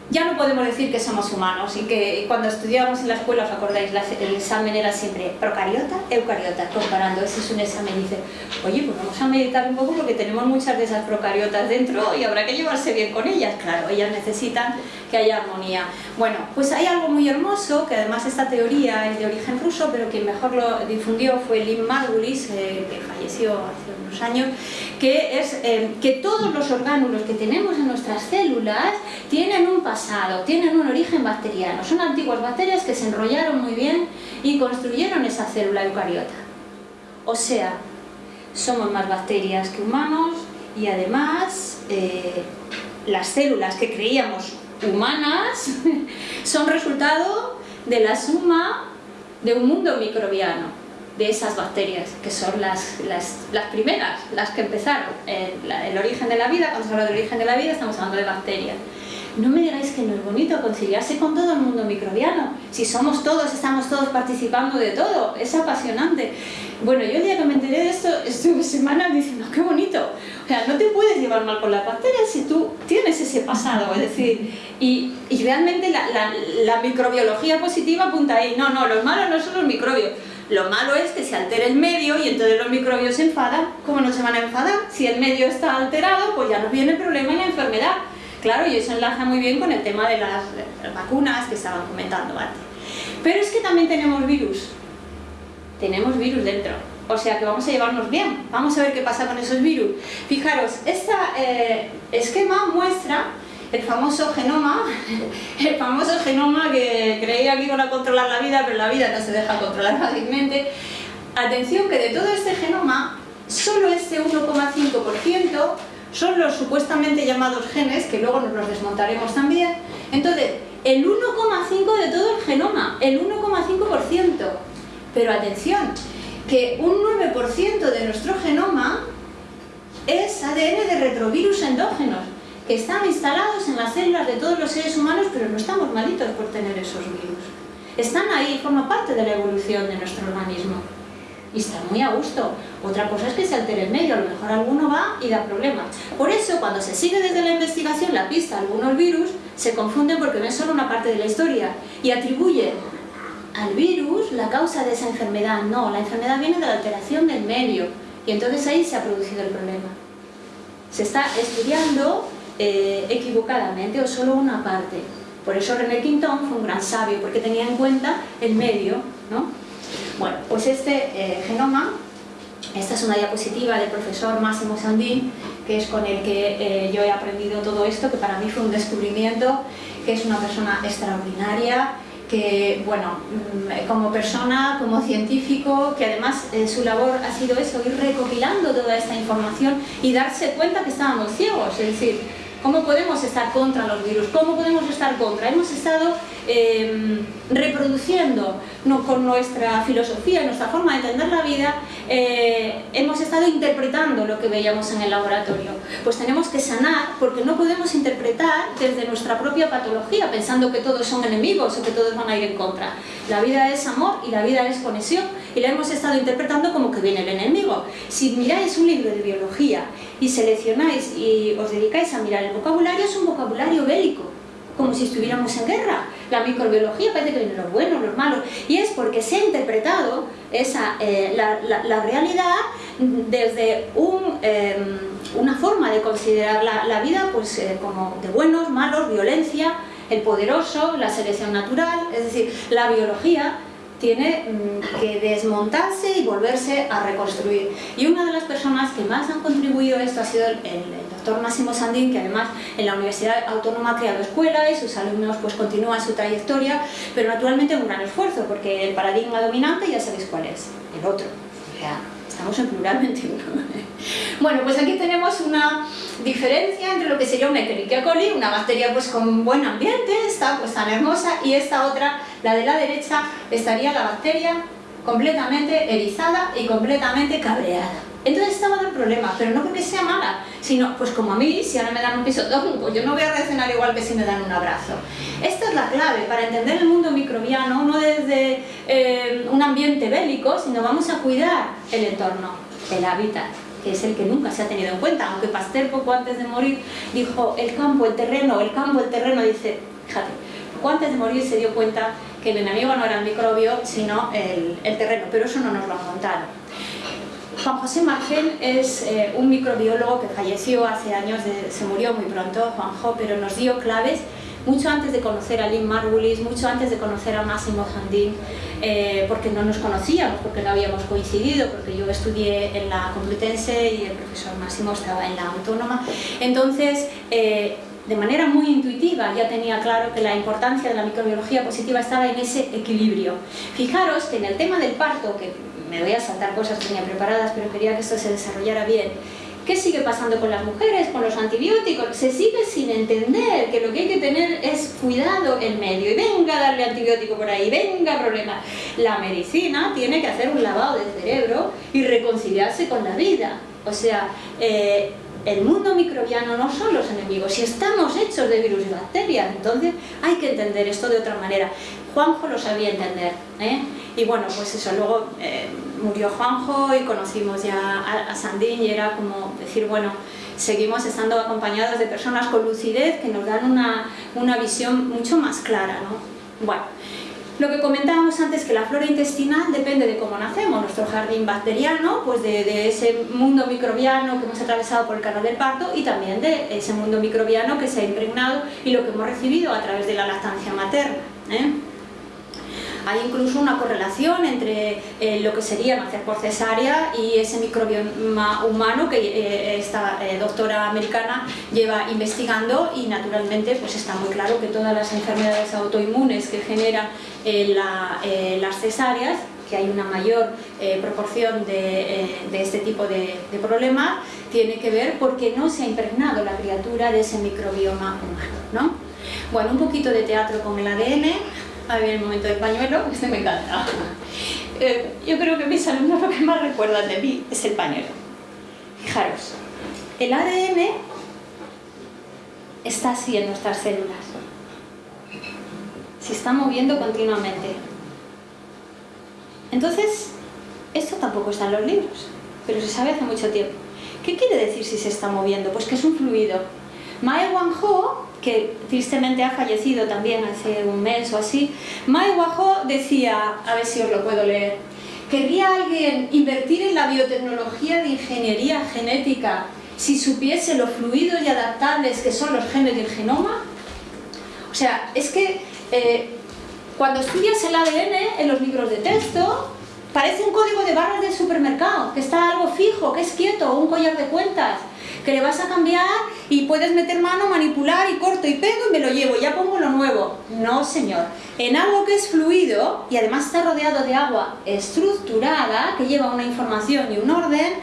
ya no podemos decir que somos humanos y que cuando estudiábamos en la escuela, os acordáis, el examen era siempre procariota, eucariota, comparando, ese es un examen y dice, oye, pues vamos a meditar un poco porque tenemos muchas de esas procariotas dentro y habrá que llevarse bien con ellas, claro, ellas necesitan que haya armonía. Bueno, pues hay algo muy hermoso, que además esta teoría es de origen ruso, pero quien mejor lo difundió fue Lynn Margulis, eh, que falleció hace unos años, que es eh, que todos los orgánulos que tenemos en nuestras células tienen un pasado, tienen un origen bacteriano. Son antiguas bacterias que se enrollaron muy bien y construyeron esa célula eucariota. O sea, somos más bacterias que humanos y además eh, las células que creíamos humanas (laughs) son resultado de la suma de un mundo microbiano de esas bacterias, que son las, las, primeras, las que empezaron. El, el, origen de la vida, cuando se habla del origen de la vida, estamos hablando de bacterias. No me digáis que no es bonito conciliarse con todo el mundo microbiano. Si somos todos, estamos todos participando de todo. Es apasionante. Bueno, yo el día que me enteré de esto, estuve semanas diciendo, qué bonito. O sea, no te puedes llevar mal con las bacterias si tú tienes ese pasado. Es decir, y, y realmente la, la, la microbiología positiva apunta ahí. No, no, los malos no son los microbios lo malo es que se altere el medio y entonces los microbios se enfadan. ¿Cómo no se van a enfadar? Si el medio está alterado, pues ya nos viene el problema y la enfermedad. Claro, y eso enlaza muy bien con el tema de las vacunas que estaban comentando antes. Pero es que también tenemos virus. Tenemos virus dentro. O sea que vamos a llevarnos bien. Vamos a ver qué pasa con esos virus. Fijaros, este esquema muestra el famoso genoma, (laughs) el famoso genoma que creía que iban a controlar la vida, pero la vida no se deja controlar fácilmente. Atención que de todo este genoma, solo este 1,5% son los supuestamente llamados genes, que luego nos los desmontaremos también. Entonces, el 1,5% de todo el genoma, el 1,5%. Pero atención, que un 9% de nuestro genoma es ADN de retrovirus endógenos están instalados en las células de todos los seres humanos, pero no estamos malitos por tener esos virus. Están ahí, forman parte de la evolución de nuestro organismo. Y están muy a gusto. Otra cosa es que se altere el medio, a lo mejor alguno va y da problemas. Por eso, cuando se sigue desde la investigación la pista a algunos virus, se confunden porque ven solo una parte de la historia y atribuyen al virus la causa de esa enfermedad. No, la enfermedad viene de la alteración del medio y entonces ahí se ha producido el problema. Se está estudiando eh, equivocadamente o solo una parte. Por eso René Quintón fue un gran sabio, porque tenía en cuenta el medio. ¿no? Bueno, pues este eh, genoma, esta es una diapositiva del profesor Máximo Sandín, que es con el que eh, yo he aprendido todo esto, que para mí fue un descubrimiento, que es una persona extraordinaria, que, bueno, mm, como persona, como científico, que además su labor ha sido eso, ir recopilando toda esta información y darse cuenta que estábamos ciegos, es decir, ¿Cómo podemos estar contra los virus? ¿Cómo podemos estar contra? Hemos estado eh, reproduciendo no, con nuestra filosofía, nuestra forma de entender la vida, eh, hemos estado interpretando lo que veíamos en el laboratorio. Pues tenemos que sanar porque no podemos interpretar desde nuestra propia patología pensando que todos son enemigos o que todos van a ir en contra. La vida es amor y la vida es conexión y la hemos estado interpretando como que viene el enemigo. Si miráis un libro de biología y seleccionáis y os dedicáis a mirar el vocabulario, es un vocabulario bélico, como si estuviéramos en guerra. La microbiología parece que viene los buenos, los malos, y es porque se ha interpretado esa, eh, la, realidad desde em, una forma de considerar la, vida pues, eh, como de buenos, malos, violencia, el poderoso, la selección natural, es decir, la biología tiene mm, que desmontarse y volverse a reconstruir. Y una de las personas que más han contribuido a esto ha sido el, doctor Máximo Sandín, que además en la Universidad Autónoma ha creado escuela y sus alumnos pues continúan su trayectoria, pero naturalmente un gran esfuerzo, porque el paradigma dominante ya sabéis cuál es, el otro. estamos en plural 21. (laughs) bueno, pues aquí tenemos una diferencia entre lo que sería una Escherichia coli, una bacteria pues con buen ambiente, está pues tan hermosa, y esta otra, la de la derecha, estaría la bacteria completamente erizada y completamente cabreada. Entonces estaba el problema, pero no porque sea mala, sino pues como a mí, si ahora me dan un pisotón, (laughs) pues yo no voy a reaccionar igual que si me dan un abrazo. Esta es la clave para entender el mundo microbiano, no desde eh, un ambiente bélico, sino vamos a cuidar el entorno, el hábitat que es el que nunca se ha tenido en cuenta, aunque Pasteur poco antes de morir dijo el campo, el terreno, el campo, el terreno, dice, fíjate, poco antes de morir se dio cuenta que el enemigo no era el microbio, sino el, terreno, pero eso no nos lo han contado. Juan José Margel es eh, un microbiólogo que falleció hace años, se murió muy pronto, Juanjo, pero nos dio claves mucho antes de conocer a Lynn Margulis, mucho antes de conocer a Máximo Jandín, eh, porque no nos conocíamos, porque no habíamos coincidido, porque yo estudié en la Complutense y el profesor Máximo estaba en la Autónoma. Entonces, eh, de manera muy intuitiva ya tenía claro que la importancia de la microbiología positiva estaba en ese equilibrio. Fijaros que en el tema del parto, que me voy a saltar cosas que tenía preparadas, pero quería que esto se desarrollara bien, ¿Qué sigue pasando con las mujeres, con los antibióticos? Se sigue sin entender que lo que hay que tener es cuidado el medio. Y venga a darle antibiótico por ahí, venga problema. La medicina tiene que hacer un lavado de cerebro y reconciliarse con la vida. O sea, eh, el mundo microbiano no son los enemigos, si estamos hechos de virus y bacterias, entonces hay que entender esto de otra manera. Juanjo lo sabía entender, ¿eh? y bueno, pues eso, luego eh, murió Juanjo y conocimos ya a, Sandín y era como decir, bueno, seguimos estando acompañados de personas con lucidez que nos dan una, una visión mucho más clara, ¿no? Bueno, lo que comentábamos antes, que la flora intestinal depende de cómo nacemos, nuestro jardín bacteriano, pues de, ese mundo microbiano que hemos atravesado por el canal del parto y también de ese mundo microbiano que se ha impregnado y lo que hemos recibido a través de la lactancia materna. ¿eh? Hay incluso una correlación entre eh, lo que sería nacer por cesárea y ese microbioma humano que eh, esta eh, doctora americana lleva investigando y naturalmente pues está muy claro que todas las enfermedades autoinmunes que generan las cesáreas que hay una mayor proporción de, este tipo de, de problemas, tiene que ver porque no se ha impregnado la criatura de ese microbioma humano. ¿no? Bueno, un poquito de teatro con el ADN, a ver el momento del pañuelo, (laughs) este me encanta. Eh, yo creo que mis alumnos lo que más recuerdan de mí es el pañuelo. Fijaros, el ADN está así en nuestras células. Se está moviendo continuamente. Entonces, esto tampoco está en los libros, pero se sabe hace mucho tiempo. ¿Qué quiere decir si se está moviendo? Pues que es un fluido. Mae Wanho que tristemente ha fallecido también hace un mes o así, Mae Guajo decía, a ver si os lo puedo leer, ¿querría alguien invertir en la biotecnología de ingeniería genética si supiese los fluidos y adaptables que son los genes del genoma? O sea, es que eh, cuando estudias el ADN en los libros de texto, parece un código de barras del supermercado, que está algo fijo, que es quieto, un collar de cuentas, que le vas a cambiar y puedes meter mano, manipular y corto y pego y me lo llevo, ya pongo lo nuevo. No, señor. En algo que es fluido y además está rodeado de agua estructurada, que lleva una información y un orden,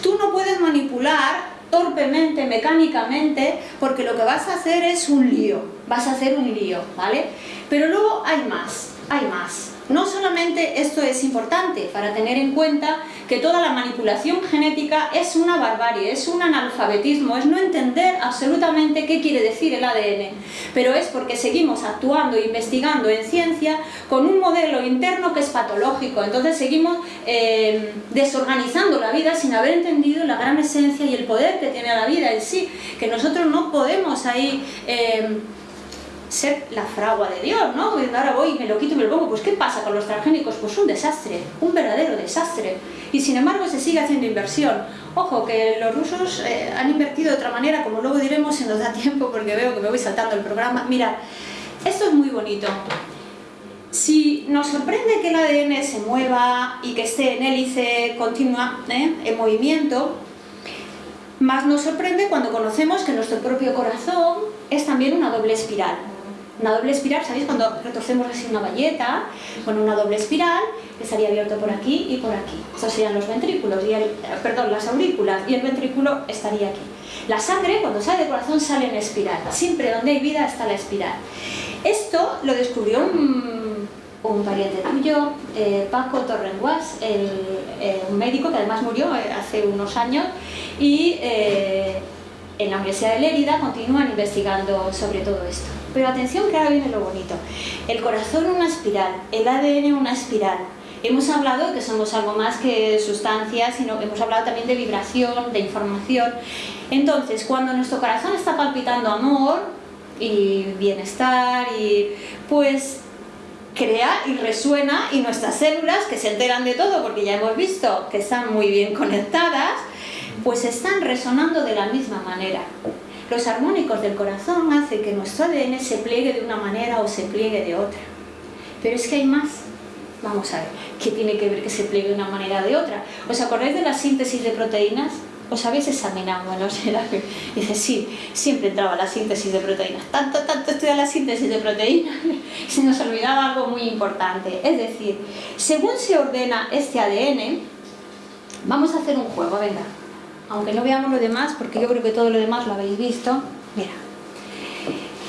tú no puedes manipular torpemente, mecánicamente, porque lo que vas a hacer es un lío, vas a hacer un lío, ¿vale? Pero luego hay más, hay más. No solamente esto es importante para tener en cuenta que toda la manipulación genética es una barbarie, es un analfabetismo, es no entender absolutamente qué quiere decir el ADN, pero es porque seguimos actuando e investigando en ciencia con un modelo interno que es patológico, entonces seguimos eh, desorganizando la vida sin haber entendido la gran esencia y el poder que tiene la vida en sí, que nosotros no podemos ahí... Eh, ser la fragua de Dios, ¿no? ahora voy y me lo quito y me lo pongo. Pues ¿qué pasa con los transgénicos? Pues un desastre, un verdadero desastre. Y sin embargo se sigue haciendo inversión. Ojo, que los rusos eh, han invertido de otra manera, como luego diremos si nos da tiempo, porque veo que me voy saltando el programa. Mira, esto es muy bonito. si nos sorprende que el ADN se mueva y que esté en hélice continua, ¿eh? en movimiento, más nos sorprende cuando conocemos que nuestro propio corazón es también una doble espiral. Una doble espiral, ¿sabéis? Cuando retorcemos así una valleta, con una doble espiral, estaría abierto por aquí y por aquí. Estos serían los ventrículos, y el, perdón, las aurículas, y el ventrículo estaría aquí. La sangre, cuando sale del corazón, sale en espiral. Siempre donde hay vida está la espiral. Esto lo descubrió un, pariente tuyo, eh, Paco Torrenguas, un médico que además murió eh, hace unos años, y eh, en la Universidad de Lérida continúan investigando sobre todo esto. Pero atención que ahora viene lo bonito. El corazón una espiral, el ADN una espiral. Hemos hablado que somos algo más que sustancias, sino hemos hablado también de vibración, de información. Entonces, cuando nuestro corazón está palpitando amor y bienestar, y pues crea y resuena y nuestras células que se enteran de todo porque ya hemos visto que están muy bien conectadas pues están resonando de la misma manera los armónicos del corazón hacen que nuestro ADN se pliegue de una manera o se pliegue de otra pero es que hay más vamos a ver, ¿qué tiene que ver que se pliegue de una manera o de otra? ¿os acordáis de la síntesis de proteínas? ¿Os habéis examinado? Bueno, (laughs) dice, sí, siempre entraba la síntesis de proteínas. Tanto, tanto estudiar la síntesis de proteínas (laughs) se nos olvidaba algo muy importante. Es decir, según se ordena este ADN, vamos a hacer un juego, venga. Aunque no veamos lo demás, porque yo creo que todo lo demás lo habéis visto. Mira,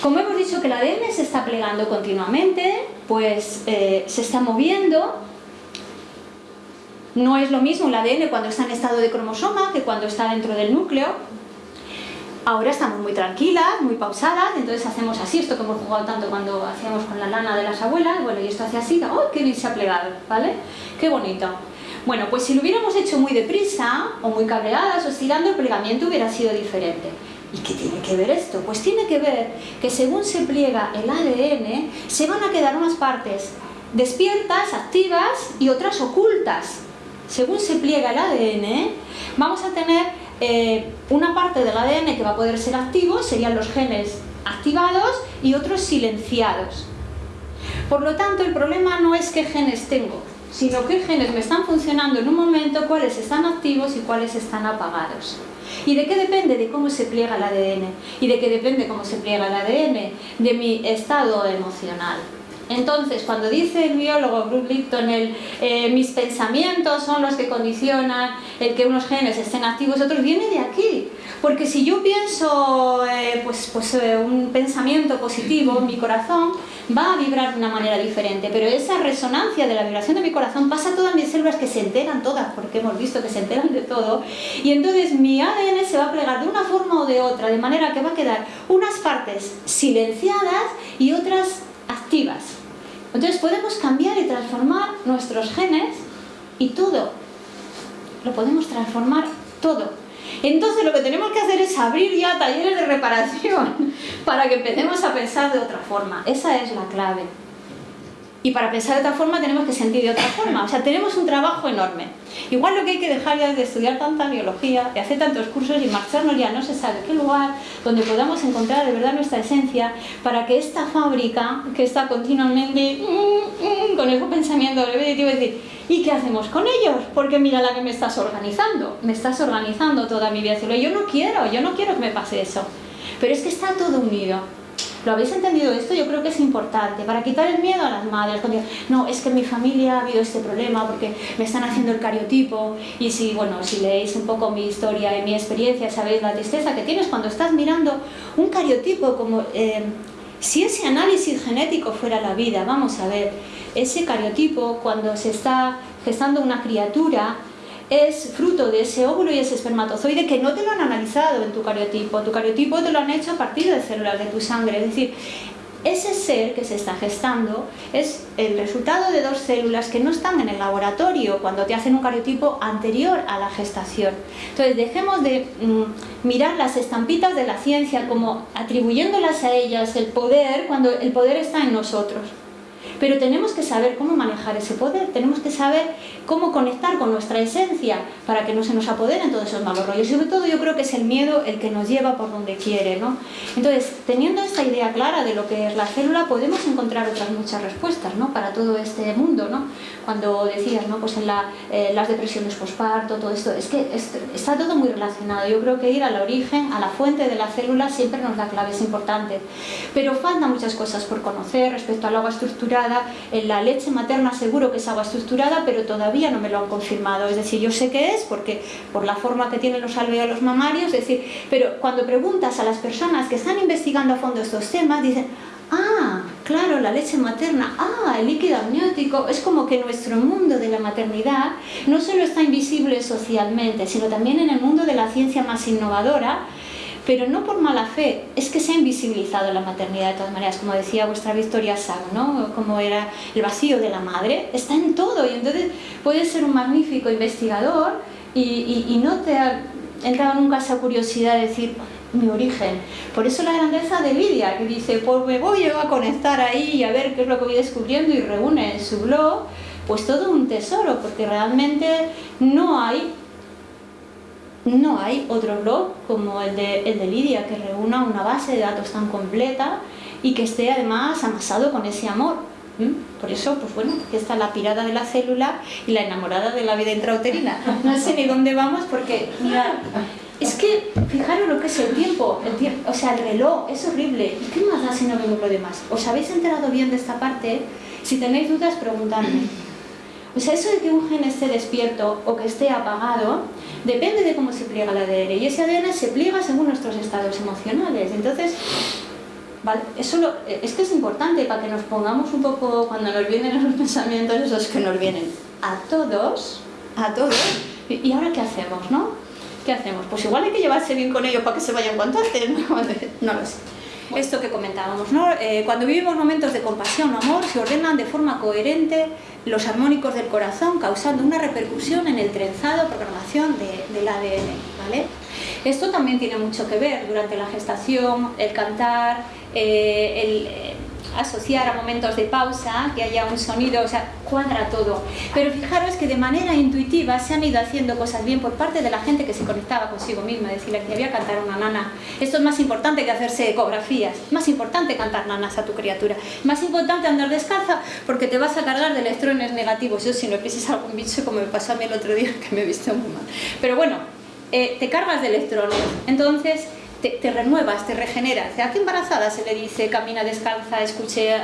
como hemos dicho que el ADN se está plegando continuamente, pues eh, se está moviendo no es lo mismo el ADN cuando está en estado de cromosoma que cuando está dentro del núcleo. Ahora estamos muy tranquilas, muy pausadas, entonces hacemos así, esto que hemos jugado tanto cuando hacíamos con la lana de las abuelas, bueno, y esto hace así, ¡oh, qué bien se ha plegado! ¿Vale? ¡Qué bonito! Bueno, pues si lo hubiéramos hecho muy deprisa, o muy cabreadas, o estirando, el plegamiento hubiera sido diferente. ¿Y qué tiene que ver esto? Pues tiene que ver que según se pliega el ADN, se van a quedar unas partes despiertas, activas, y otras ocultas según se pliega el ADN, vamos a tener eh, una parte del ADN que va a poder ser activo, serían los genes activados y otros silenciados. Por lo tanto, el problema no es qué genes tengo, sino qué genes me están funcionando en un momento, cuáles están activos y cuáles están apagados. ¿Y de qué depende? De cómo se pliega el ADN. ¿Y de qué depende cómo se pliega el ADN? De mi estado emocional. Entonces, cuando dice el biólogo Bruce Lipton, el, eh, mis pensamientos son los que condicionan el que unos genes estén activos, otros, viene de aquí. Porque si yo pienso eh, pues, pues, eh, un pensamiento positivo mi corazón, va a vibrar de una manera diferente. Pero esa resonancia de la vibración de mi corazón pasa a todas mis células que se enteran todas, porque hemos visto que se enteran de todo. Y entonces mi ADN se va a plegar de una forma o de otra, de manera que va a quedar unas partes silenciadas y otras activas. Entonces podemos cambiar y transformar nuestros genes y todo. Lo podemos transformar todo. Entonces lo que tenemos que hacer es abrir ya talleres de reparación (laughs) para que empecemos a pensar de otra forma. Esa es la clave. Y para pensar de otra forma tenemos que sentir de otra forma. O sea, tenemos un trabajo enorme. Igual lo que hay que dejar ya es de estudiar tanta biología, de hacer tantos cursos y marcharnos ya no se sabe qué lugar donde podamos encontrar de verdad nuestra esencia para que esta fábrica que está continuamente mm, mm, con ese pensamiento repetitivo decir ¿y qué hacemos con ellos? Porque mira la que me estás organizando, me estás organizando toda mi vida. Yo no quiero, yo no quiero que me pase eso. Pero es que está todo unido. ¿Lo habéis entendido esto? Yo creo que es importante, para quitar el miedo a las madres. Cuando no, es que en mi familia ha habido este problema porque me están haciendo el cariotipo y si, bueno, si leéis un poco mi historia y mi experiencia, sabéis la tristeza que tienes cuando estás mirando un cariotipo como... Eh, si ese análisis genético fuera la vida, vamos a ver, ese cariotipo cuando se está gestando una criatura es fruto de ese óvulo y ese espermatozoide que no te lo han analizado en tu cariotipo. Tu cariotipo te lo han hecho a partir de células de tu sangre. Es decir, ese ser que se está gestando es el resultado de dos células que no están en el laboratorio cuando te hacen un cariotipo anterior a la gestación. Entonces dejemos de mm, mirar las estampitas de la ciencia como atribuyéndolas a ellas el poder cuando el poder está en nosotros. pero tenemos que saber cómo manejar ese poder, tenemos que saber cómo conectar con nuestra esencia para que no se nos apoderen todos esos malos rollos. Y sobre todo yo creo que es el miedo el que nos lleva por donde quiere. ¿no? Entonces, teniendo esta idea clara de lo que es la célula, podemos encontrar otras muchas respuestas ¿no? para todo este mundo. ¿no? Cuando decías, ¿no? pues en la, eh, las depresiones posparto, todo esto, es que está todo muy relacionado. Yo creo que ir al origen, a la fuente de la célula, siempre nos da claves importantes. Pero faltan muchas cosas por conocer respecto al agua estructurada. En la leche materna seguro que es agua estructurada, pero todavía no me lo han confirmado. Es decir, yo sé que es porque por la forma que tienen los alveolos mamarios, es decir, pero cuando preguntas a las personas que están investigando a fondo estos temas, dicen, ah, claro, la leche materna, ah, el líquido amniótico, es como que nuestro mundo de la maternidad no solo está invisible socialmente, sino también en el mundo de la ciencia más innovadora, pero no por mala fe, es que se ha invisibilizado la maternidad de todas maneras, como decía vuestra Victoria Sam, ¿no? como era el vacío de la madre, está en todo y entonces puedes ser un magnífico investigador y, y no te ha entrado nunca esa curiosidad de decir mi origen. Por eso la grandeza de Lidia, que dice, pues me voy a conectar ahí y a ver qué es lo que voy descubriendo y reúne en su blog, pues todo un tesoro, porque realmente no hay no hay otro blog como el de, el de Lidia que reúna una base de datos tan completa y que esté además amasado con ese amor. Por eso, pues bueno, aquí está la pirada de la célula y la enamorada de la vida intrauterina. No sé ni dónde vamos porque, mira, es que, fijaros lo que es el tiempo, el tiempo, o sea, el reloj, es horrible. ¿Y qué más da si no vemos lo demás? ¿Os habéis enterado bien de esta parte? Si tenéis dudas, preguntadme. O sea, eso de que un gen esté despierto o que esté apagado, depende de cómo se pliega el ADN. Y ese ADN se pliega según nuestros estados emocionales. Entonces, vale, eso es que es importante para que nos pongamos un poco, cuando nos vienen los (laughs) pensamientos esos que nos vienen a todos, a todos, ¿y ahora qué hacemos, no? ¿Qué hacemos? Pues igual hay que llevarse bien con ellos para que se vayan cuanto antes, no (laughs) lo sé esto que comentábamos, ¿no? Eh, cuando vivimos momentos de compasión o amor, se ordenan de forma coherente los armónicos del corazón, causando una repercusión en el trenzado, programación del ADN, ¿vale? Esto también tiene mucho que ver durante la gestación, el cantar, eh, el asociar a momentos de pausa, que haya un sonido, o sea, cuadra todo. Pero fijaros que de manera intuitiva se han ido haciendo cosas bien por parte de la gente que se conectaba consigo misma, decirle que había cantar una nana. Esto es más importante que hacerse ecografías, más importante cantar nanas a tu criatura, más importante andar descalza porque te vas a cargar de electrones negativos. Yo si no pises algún bicho como me pasó a mí el otro día (laughs) que me he visto muy mal. Pero bueno, eh, te cargas de electrones. Entonces, te, renuevas, te regeneras. ¿A qué embarazada se le dice camina descalza, escuche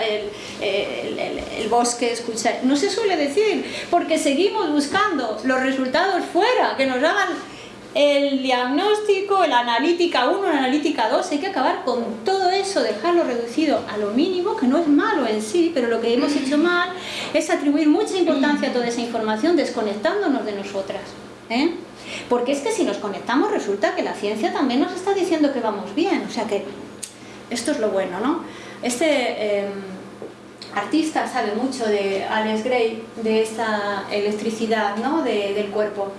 el, bosque, escucha? No se suele decir, porque seguimos buscando los resultados fuera, que nos hagan el diagnóstico, la analítica 1, la analítica 2, hay que acabar con todo eso, dejarlo reducido a lo mínimo, que no es malo en sí, pero lo que hemos hecho mal es atribuir mucha importancia a toda esa información desconectándonos de nosotras. ¿eh? Porque es que si nos conectamos resulta que la ciencia también nos está diciendo que vamos bien, o sea que esto es lo bueno, ¿no? Este em, artista sabe mucho de Alex Gray, de esta electricidad ¿no? del cuerpo.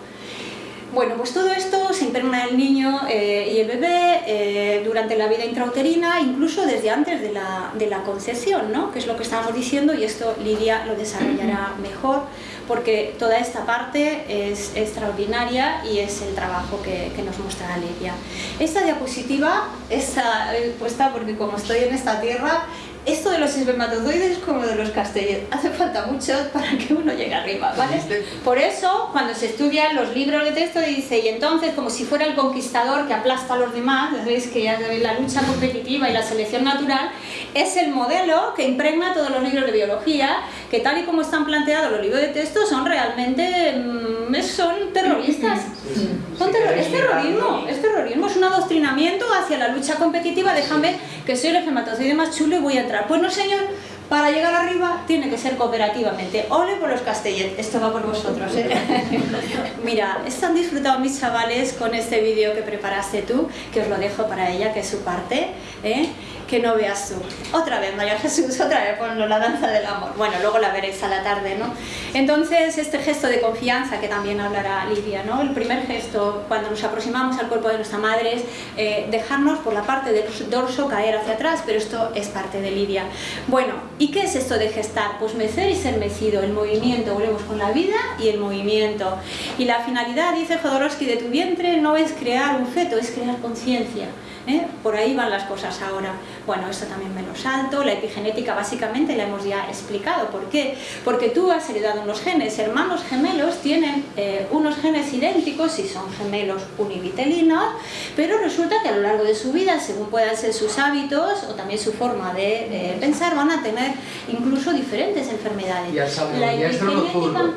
Bueno, pues todo esto se impregna el niño eh, y el bebé eh, durante la vida intrauterina, incluso desde antes de la, de la concepción, ¿no? que es lo que estábamos diciendo y esto Lidia lo desarrollará mejor porque toda esta parte es extraordinaria y es el trabajo que, nos muestra Lidia. Esta diapositiva está eh, puesta porque como estoy en esta tierra esto de los espermatozoides es como de los castellos, hace falta mucho para que uno llegue arriba, ¿vale? Por eso, cuando se estudian los libros de texto, dice, y entonces, como si fuera el conquistador que aplasta a los demás, veis que ya la lucha competitiva y la selección natural, es el modelo que impregna todos los libros de biología, que tal y como están planteados los libros de texto, son realmente, mm, son terroristas. es terrorismo, es terrorismo, es un adoctrinamiento hacia la lucha competitiva, déjame que soy el espermatozoide más chulo y voy a Pues no señor, para llegar arriba tiene que ser cooperativamente. Ole por los castellet, esto va por vosotros. ¿eh? (laughs) Mira, están disfrutando mis chavales con este vídeo que preparaste tú, que os lo dejo para ella, que es su parte. ¿eh? Que no veas tú. Otra vez, María Jesús, (laughs) otra vez ponlo, la danza del amor. Bueno, luego la veréis a la tarde, ¿no? Entonces, este gesto de confianza que también hablará Lidia, ¿no? El primer gesto, cuando nos aproximamos al cuerpo de nuestra madre, es eh, dejarnos por la parte del dorso caer hacia atrás, pero esto es parte de Lidia. Bueno, ¿y qué es esto de gestar? Pues mecer y ser mecido, el movimiento, volvemos con la vida y el movimiento. Y la finalidad, dice Jodorowsky, de tu vientre no es crear un feto, es crear conciencia. ¿Eh? Por ahí van las cosas ahora. Bueno, esto también me lo salto, la epigenética básicamente la hemos ya explicado. ¿Por qué? Porque tú has heredado unos genes, hermanos gemelos tienen eh, unos genes idénticos si son gemelos univitelinos, pero resulta que a lo largo de su vida, según puedan ser sus hábitos o también su forma de pensar, van a tener incluso diferentes enfermedades. Ya saben, la epigenética...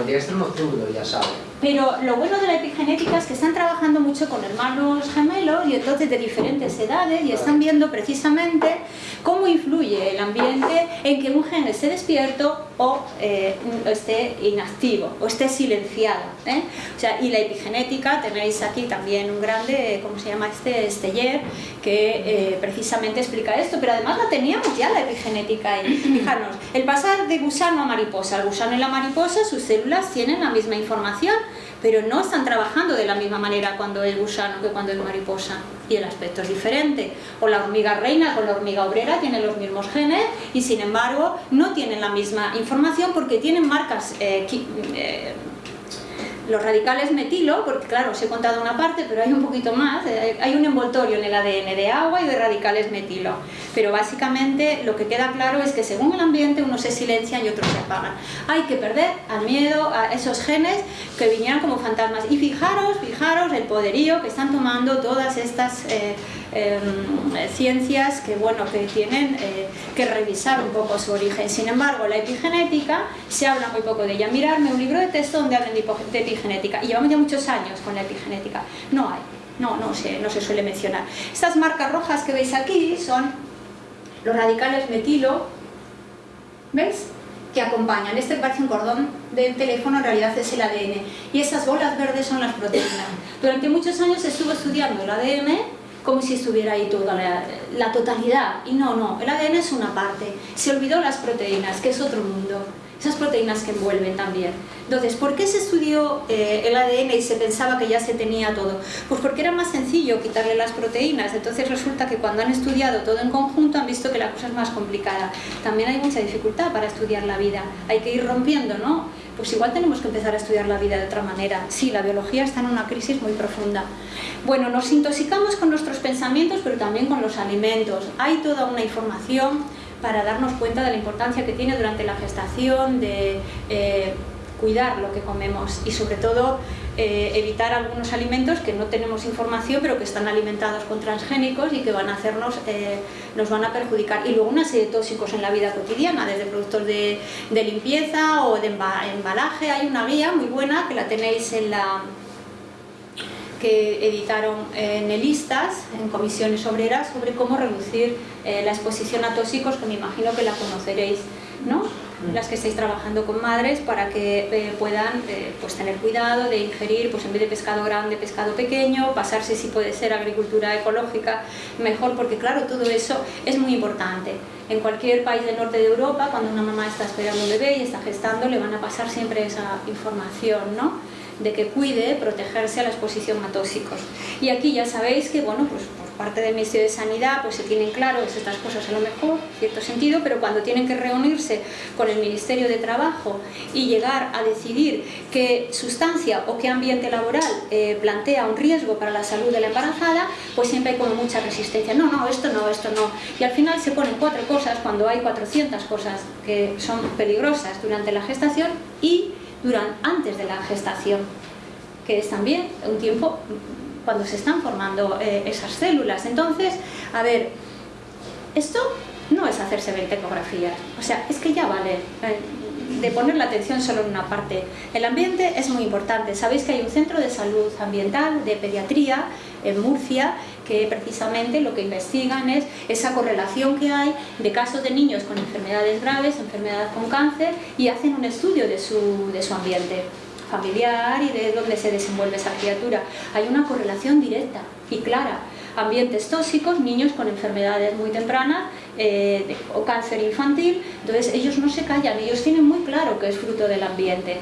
El diestro no zurdo, ya saben. Pero lo bueno de la epigenética es que están trabajando mucho con hermanos gemelos y entonces de diferentes edades y están viendo precisamente cómo influye el ambiente en que un gen esté despierto o eh, esté inactivo o esté silenciado. ¿eh? O sea, y la epigenética, tenéis aquí también un grande, ¿cómo se llama este? Esteller, que eh, precisamente explica esto, pero además la teníamos ya la epigenética ahí. Fijarnos, el pasar de gusano a mariposa, el gusano y la mariposa, sus células tienen la misma información, pero no están trabajando de la misma manera cuando es gusano que cuando es mariposa y el aspecto es diferente. O la hormiga reina con la hormiga obrera tienen los mismos genes y sin embargo no tienen la misma información porque tienen marcas eh, eh, los radicales metilo, porque claro, os he contado una parte, pero hay un poquito más, eh, hay un envoltorio en el ADN de agua y de radicales metilo. Pero básicamente lo que queda claro es que según el ambiente unos se silencian y otros se apagan. Hay que perder al miedo a esos genes que vinieran como fantasmas. Y fijaros, fijaros el poderío que están tomando todas estas... Eh, Em, ciencias que, bueno, que tienen eh, que revisar un poco su origen. Sin embargo, la epigenética se habla muy poco de ella. Mirarme un libro de texto donde hablan de epigenética y llevamos ya muchos años con la epigenética. No hay, no, no se, no se suele mencionar. Estas marcas rojas que veis aquí son los radicales metilo, ¿veis? que acompañan. Este parece un cordón del teléfono, en realidad es el ADN. Y esas bolas verdes son las proteínas. Durante muchos años estuvo estudiando el ADN como si estuviera ahí toda la, totalidad. Y no, no, el ADN es una parte. Se olvidó las proteínas, que es otro mundo. Esas proteínas que envuelven también. Entonces, ¿por qué se estudió eh, el ADN y se pensaba que ya se tenía todo? Pues porque era más sencillo quitarle las proteínas. Entonces resulta que cuando han estudiado todo en conjunto han visto que la cosa es más complicada. También hay mucha dificultad para estudiar la vida. Hay que ir rompiendo, ¿no? Pues igual tenemos que empezar a estudiar la vida de otra manera. Sí, la biología está en una crisis muy profunda. Bueno, nos intoxicamos con nuestros pensamientos, pero también con los alimentos. Hay toda una información para darnos cuenta de la importancia que tiene durante la gestación, de eh, cuidar lo que comemos y sobre todo eh, evitar algunos alimentos que no tenemos información pero que están alimentados con transgénicos y que van a hacernos, eh, nos van a perjudicar. Y luego una serie de tóxicos en la vida cotidiana, desde productos de, de limpieza o de embalaje. Hay una guía muy buena que la tenéis en la que editaron en Elistas, en comisiones obreras, sobre cómo reducir eh, la exposición a tóxicos, que me imagino que la conoceréis, ¿no? Mm. las que estáis trabajando con madres para que eh, puedan eh, pues tener cuidado de ingerir pues en vez de pescado grande, pescado pequeño, pasarse si puede ser agricultura ecológica mejor porque claro todo eso es muy importante en cualquier país del norte de Europa cuando una mamá está esperando un bebé y está gestando le van a pasar siempre esa información ¿no? De que cuide protegerse a la exposición a tóxicos. Y aquí ya sabéis que, bueno, pues por parte del Ministerio de Sanidad pues se tienen claros estas cosas a lo mejor, en cierto sentido, pero cuando tienen que reunirse con el Ministerio de Trabajo y llegar a decidir qué sustancia o qué ambiente laboral eh, plantea un riesgo para la salud de la embarazada, pues siempre hay como mucha resistencia. No, no, esto no, esto no. Y al final se ponen cuatro cosas cuando hay 400 cosas que son peligrosas durante la gestación y durante, antes de la gestación, que es también un tiempo cuando se están formando eh, esas células. Entonces, a ver, esto no es hacerse 20 ecografías, o sea, es que ya vale eh, de poner la atención solo en una parte. El ambiente es muy importante, sabéis que hay un centro de salud ambiental, de pediatría, en Murcia, que precisamente lo que investigan es esa correlación que hay de casos de niños con enfermedades graves, enfermedades con cáncer, y hacen un estudio de su, de su ambiente familiar y de dónde se desenvuelve esa criatura. Hay una correlación directa y clara. ambientes tóxicos, niños con enfermedades muy tempranas eh, o cáncer infantil, entonces ellos no se callan, ellos tienen muy claro que es fruto del ambiente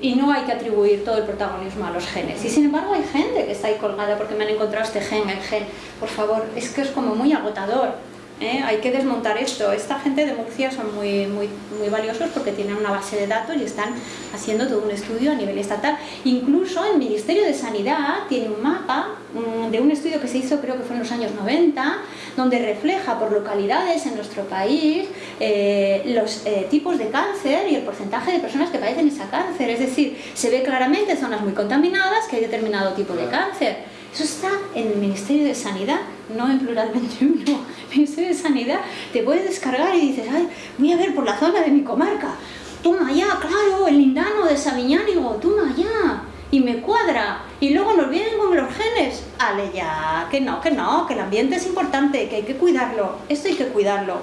y no hay que atribuir todo el protagonismo a los genes. Y sin embargo hay gente que está ahí colgada porque me han encontrado este gen, el gen. Por favor, es que es como muy agotador. ¿Eh? Hay que desmontar esto. Esta gente de Murcia son muy, muy, muy valiosos porque tienen una base de datos y están haciendo todo un estudio a nivel estatal. Incluso el Ministerio de Sanidad tiene un mapa mm, de un estudio que se hizo creo que fue en los años 90, donde refleja por localidades en nuestro país eh, los eh, tipos de cáncer y el porcentaje de personas que padecen ese cáncer. Es decir, se ve claramente en zonas muy contaminadas que hay determinado tipo de cáncer. Eso está en el Ministerio de Sanidad, no en Plural 21. (laughs) El Ministerio de Sanidad te puedes descargar y dices, ay, voy a ver por la zona de mi comarca. Toma ya, claro, el lindano de Sabiñánigo, toma ya. Y me cuadra. Y luego nos vienen con los genes. Ale ya, que no, que no, que el ambiente es importante, que hay que cuidarlo. Esto hay que cuidarlo.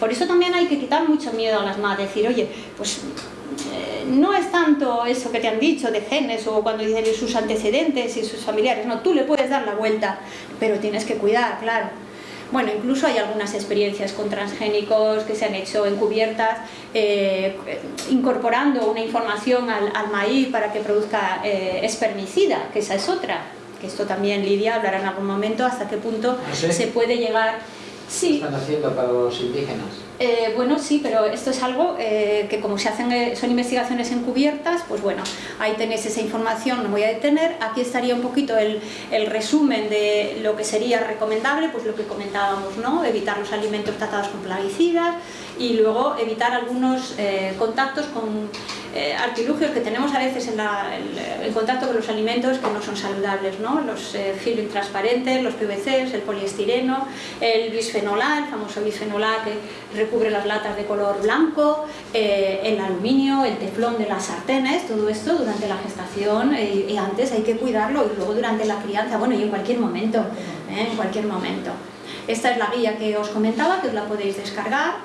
Por eso también hay que quitar mucho miedo a las madres. Decir, oye, pues no es tanto eso que te han dicho de genes o cuando dicen sus antecedentes y sus familiares, no, tú le puedes dar la vuelta, pero tienes que cuidar, claro. Bueno, incluso hay algunas experiencias con transgénicos que se han hecho encubiertas, eh, incorporando una información al, maíz para que produzca eh, espermicida, que esa es otra, que esto también Lidia hablará en algún momento hasta qué punto ¿Ah, se puede llegar... Sí. están haciendo para los indígenas? Eh, bueno, sí, pero esto es algo eh, que como se hacen, eh, son investigaciones encubiertas, pues bueno, ahí tenéis esa información, no voy a detener. Aquí estaría un poquito el, el, resumen de lo que sería recomendable, pues lo que comentábamos, ¿no? Evitar los alimentos tratados con plaguicidas y luego evitar algunos contactos con eh, artilugios que tenemos a veces en, el, contacto con los alimentos que no son saludables, ¿no? los eh, film transparentes, los PVCs, el poliestireno, el bisfenol A, el famoso bisfenol A que recubre las latas de color blanco, eh, el aluminio, el teflón de las sartenes, todo esto durante la gestación y antes hay que cuidarlo y luego durante la crianza, bueno y en cualquier momento, en cualquier momento. Esta es la guía que os comentaba, que os la podéis descargar.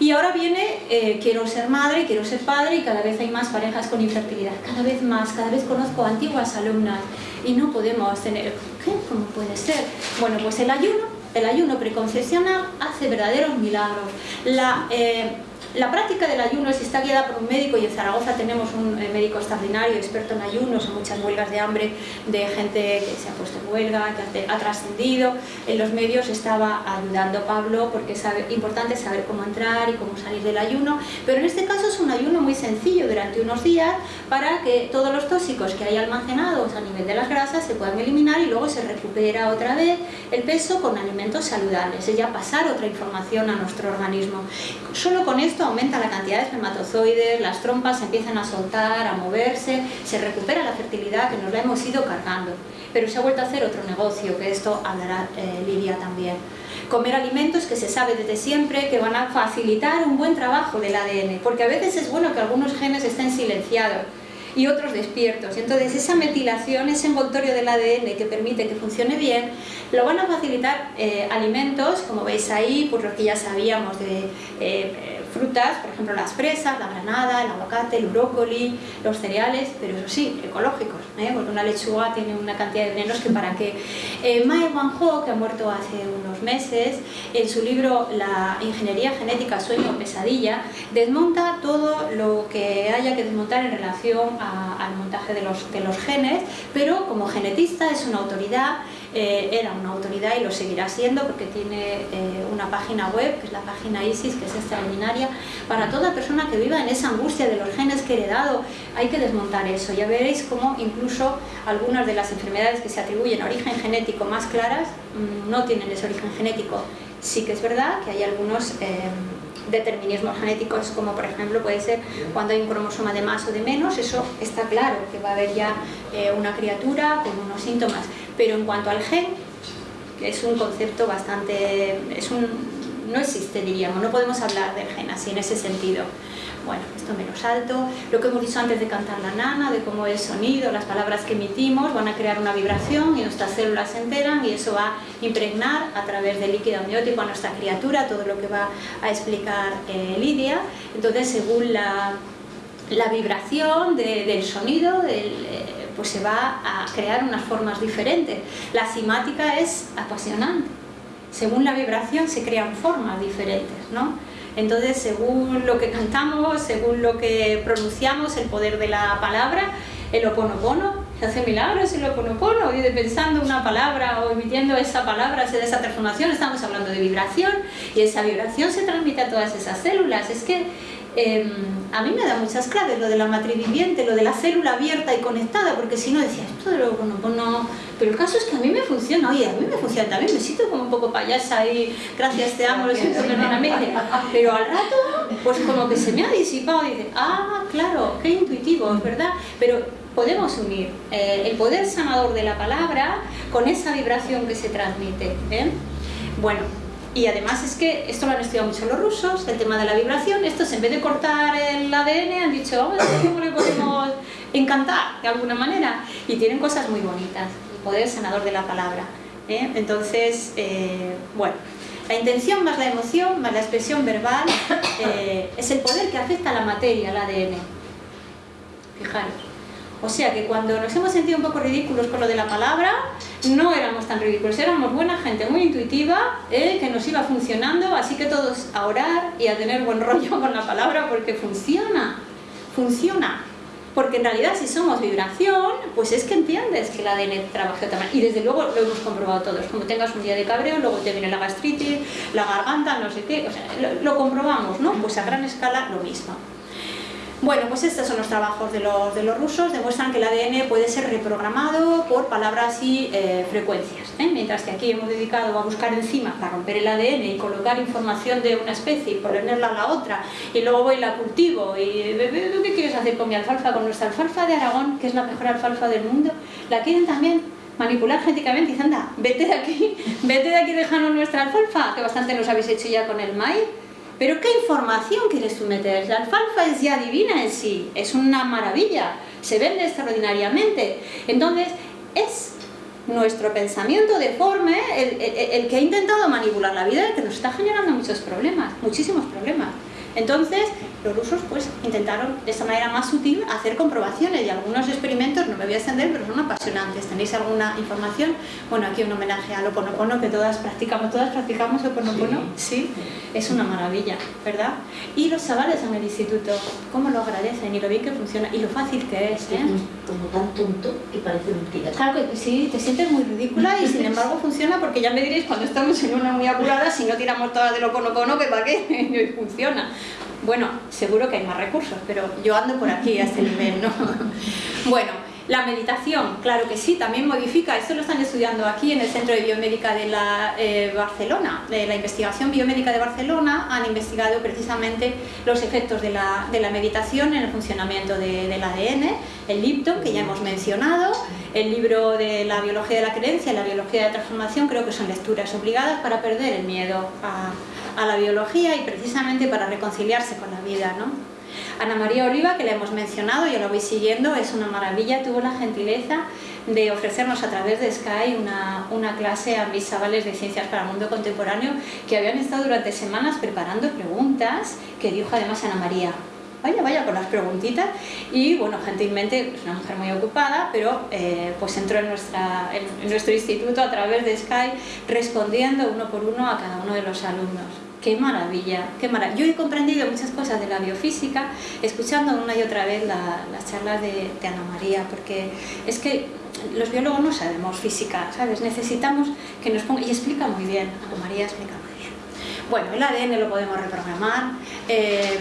Y ahora viene, eh, quiero ser madre, quiero ser padre y cada vez hay más parejas con infertilidad, cada vez más, cada vez conozco antiguas alumnas y no podemos tener, ¿qué? ¿Cómo puede ser? Bueno, pues el ayuno, el ayuno preconcepcional hace verdaderos milagros. La, eh, la práctica del ayuno, si está guiada por un médico, y en Zaragoza tenemos un eh, médico extraordinario, experto en ayunos, en muchas huelgas de hambre, de gente que se ha puesto en huelga, que ha trascendido, en los medios estaba ayudando Pablo, porque es importante saber cómo entrar y cómo salir del ayuno, pero en este caso es un ayuno muy sencillo durante unos días para que todos los tóxicos que hay almacenados a nivel de las grasas se puedan eliminar y luego se recupera otra vez el peso con alimentos saludables, es ya pasar otra información a nuestro organismo. Solo con esto aumenta la cantidad de espermatozoides, las trompas se empiezan a soltar, a moverse, se recupera la fertilidad que nos la hemos ido cargando. Pero se ha vuelto a hacer otro negocio, que esto hablará eh, Lidia también. Comer alimentos que se sabe desde siempre que van a facilitar un buen trabajo del ADN, porque a veces es bueno que algunos genes estén silenciados, y otros despiertos. Entonces esa metilación, ese envoltorio del ADN que permite que funcione bien, lo van a facilitar eh, alimentos, como veis ahí, por lo que ya sabíamos de eh, frutas, por ejemplo las fresas, la granada, el aguacate, el brócoli, los cereales, pero eso sí, ecológicos, ¿eh? porque una lechuga tiene una cantidad de venenos que para qué. Eh, Mae Wanho, que ha muerto hace unos meses, en su libro La ingeniería genética, sueño o pesadilla, desmonta todo lo que haya que desmontar en relación al montaje de los, de los genes, pero como genetista es una autoridad eh, era una autoridad y lo seguirá siendo porque tiene eh, una página web, que es la página ISIS, que es extraordinaria, para toda persona que viva en esa angustia de los genes que he heredado, hay que desmontar eso. Ya veréis cómo incluso algunas de las enfermedades que se atribuyen a origen genético más claras mm, no tienen ese origen genético. Sí que es verdad que hay algunos... Eh, determinismos genéticos como por ejemplo puede ser cuando hay un cromosoma de más o de menos, eso está claro, que va a haber ya una criatura con unos síntomas. Pero en cuanto al gen, es un concepto bastante... Es un, no existe, diríamos, no podemos hablar del gen así en ese sentido. Bueno, esto me lo salto. Lo que hemos dicho antes de cantar la nana, de cómo el sonido, las palabras que emitimos van a crear una vibración y nuestras células se enteran y eso va a impregnar a través del líquido amniótico a nuestra criatura, todo lo que va a explicar eh, Lidia. Entonces, según la, la vibración del sonido, del, eh, pues se va a crear unas formas diferentes. La simática es apasionante. Según la vibración se crean formas diferentes, ¿no? Entonces, según lo que cantamos, según lo que pronunciamos, el poder de la palabra, el oponopono, hace milagros el oponopono, y pensando una palabra o emitiendo esa palabra, se esa transformación, estamos hablando de vibración, y esa vibración se transmite a todas esas células. Es que Em, a mí me da muchas claves lo de la matriz viviente, lo de la célula abierta y conectada, porque si no decía, esto de lo bueno, pues no... Pero el caso es que a mí me funciona, oye, a mí me funciona también, me siento como un poco payasa y gracias, te amo, lo siento, perdóname, pero al rato, pues como que se me ha disipado y dice, ah, claro, qué intuitivo, es verdad, pero podemos unir eh, el poder sanador de la palabra con esa vibración que se transmite. Bueno, y además es que esto lo han estudiado mucho los rusos, el tema de la vibración, estos en vez de cortar el ADN han dicho, vamos cómo le podemos encantar de alguna manera. Y tienen cosas muy bonitas, el poder sanador de la palabra. ¿eh? Entonces, eh, bueno, la intención más la emoción, más la expresión verbal, eh, es el poder que afecta a la materia, al ADN. Fijaros. O sea que cuando nos hemos sentido un poco ridículos con lo de la palabra, no éramos tan ridículos, éramos buena gente, muy intuitiva, eh, que nos iba funcionando, así que todos a orar y a tener buen (laughs) rollo con la palabra porque funciona, funciona. Porque en realidad si somos vibración, pues es que entiendes que el ADN trabaja manera. Y desde luego lo hemos comprobado todos. Como tengas un día de cabreo, luego te viene la gastritis, la garganta, no sé qué. O sea, lo comprobamos, ¿no? Pues a gran escala lo mismo. Bueno, pues estos son los trabajos de los, de los rusos, demuestran que el ADN puede ser reprogramado por palabras y eh, frecuencias, ¿eh? mientras que aquí hemos dedicado a buscar enzimas para romper el ADN y colocar información de una especie y ponerla a la otra, y luego voy y la cultivo, y ¿tú qué quieres hacer con mi alfalfa? Con nuestra alfalfa de Aragón, que es la mejor alfalfa del mundo, ¿la quieren también? manipular genéticamente y anda, vete de aquí, (laughs) vete de aquí, déjanos nuestra alfalfa, que bastante nos habéis hecho ya con el maíz, pero ¿qué información quieres tú meter? La alfalfa es ya divina en sí, es una maravilla, se vende extraordinariamente. Entonces, es nuestro pensamiento deforme el, el que ha intentado manipular la vida y que nos está generando muchos problemas, muchísimos problemas. Entonces, los rusos pues intentaron de esta manera más sutil hacer comprobaciones y algunos experimentos, no me voy a extender, pero son apasionantes. ¿Tenéis alguna información? Bueno, aquí un homenaje al Oponopono que todas practicamos, todas practicamos Oponopono, sí, es una maravilla, ¿verdad? Y los chavales en el instituto, cómo lo agradecen y lo bien que funciona y lo fácil que es, ¿eh? Como tan tonto que parece mentira. Claro que sí, te sientes muy ridícula y sin embargo funciona porque ya me diréis cuando estamos en una muy apurada si no tiramos todas del Oponopono que para qué (laughs) funciona. Bueno, seguro que hay más recursos, pero yo ando por aquí a este nivel, ¿no? (laughs) bueno, la meditación, claro que sí, también modifica, esto lo están estudiando aquí en el Centro de Biomédica de la eh, Barcelona, de la investigación biomédica de Barcelona, han investigado precisamente los efectos de la, meditación en el funcionamiento del ADN, el Lipton, que ya hemos mencionado, el libro de la biología de la creencia, la biología de la transformación, creo que son lecturas obligadas para perder el miedo a, a la biología y precisamente para reconciliarse con la vida. ¿no? Ana María Oliva, que la hemos mencionado, yo la voy siguiendo, es una maravilla, tuvo la gentileza de ofrecernos a través de Sky una, clase a mis chavales de Ciencias para el Mundo Contemporáneo que habían estado durante semanas preparando preguntas que dijo además Ana María. Vaya, vaya con las preguntitas y bueno, gentilmente es una mujer muy ocupada, pero eh, pues entró en, nuestro instituto a través de Sky respondiendo uno por uno a cada uno de los alumnos. ¡Qué maravilla! Qué maravilla. Yo he comprendido muchas cosas de la biofísica escuchando una y otra vez las charlas de, Ana María, porque es que los biólogos no sabemos física, ¿sabes? Necesitamos que nos ponga... Y explica muy bien, Ana María explica muy bien. Bueno, el ADN lo podemos reprogramar. Eh,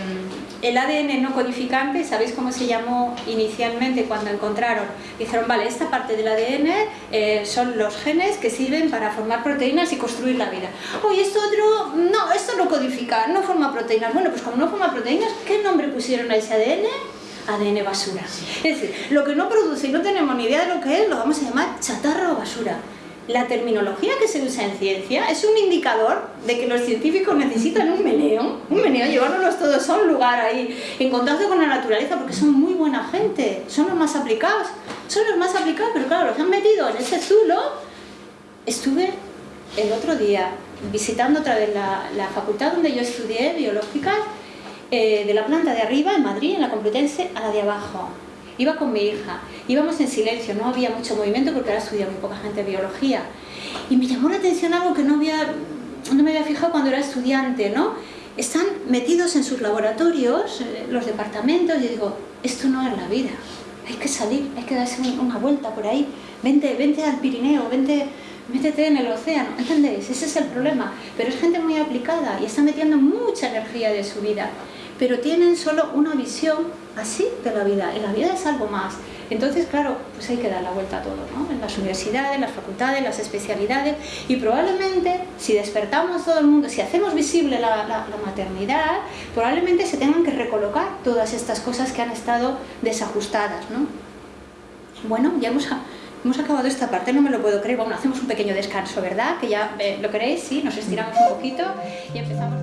el ADN no codificante, ¿sabéis cómo se llamó inicialmente cuando encontraron? Dijeron, vale, esta parte del ADN eh, son los genes que sirven para formar proteínas y construir la vida. Oye, esto otro, no, esto no codifica, no forma proteínas. Bueno, pues como no forma proteínas, ¿qué nombre pusieron a ese ADN? ADN basura. Es decir, lo que no produce y no tenemos ni idea de lo que es, lo vamos a llamar chatarra o basura la terminología que se usa en ciencia es un indicador de que los científicos necesitan un meneo, un meneo, llevárnoslos todos a un lugar ahí, en contacto con la naturaleza, porque son muy buena gente, son los más aplicados, son los más aplicados, pero claro, los han metido en ese zulo. Estuve el otro día visitando otra vez la, facultad donde yo estudié biológica, eh, de la planta de arriba, en Madrid, en la Complutense, a la de abajo iba con mi hija, íbamos en silencio, no había mucho movimiento porque ahora estudia muy poca gente biología. Y me llamó la atención algo que no, había, no me había fijado cuando era estudiante, ¿no? Están metidos en sus laboratorios, eh, los departamentos, y digo, esto no es la vida, hay que salir, hay que darse una vuelta por ahí, vente, vente al Pirineo, vente, métete en el océano, ¿entendéis? Ese es el problema, pero es gente muy aplicada y está metiendo mucha energía de su vida, pero tienen solo una visión así de la vida, y la vida es algo más. Entonces, claro, pues hay que dar la vuelta a todo, ¿no? En las universidades, las facultades, las especialidades, y probablemente si despertamos todo el mundo, si hacemos visible la, la maternidad, probablemente se tengan que recolocar todas estas cosas que han estado desajustadas, ¿no? Bueno, ya hemos Hemos acabado esta parte, no me lo puedo creer. Bueno, hacemos un pequeño descanso, ¿verdad? Que ya eh, lo queréis, sí, nos estiramos un poquito y empezamos.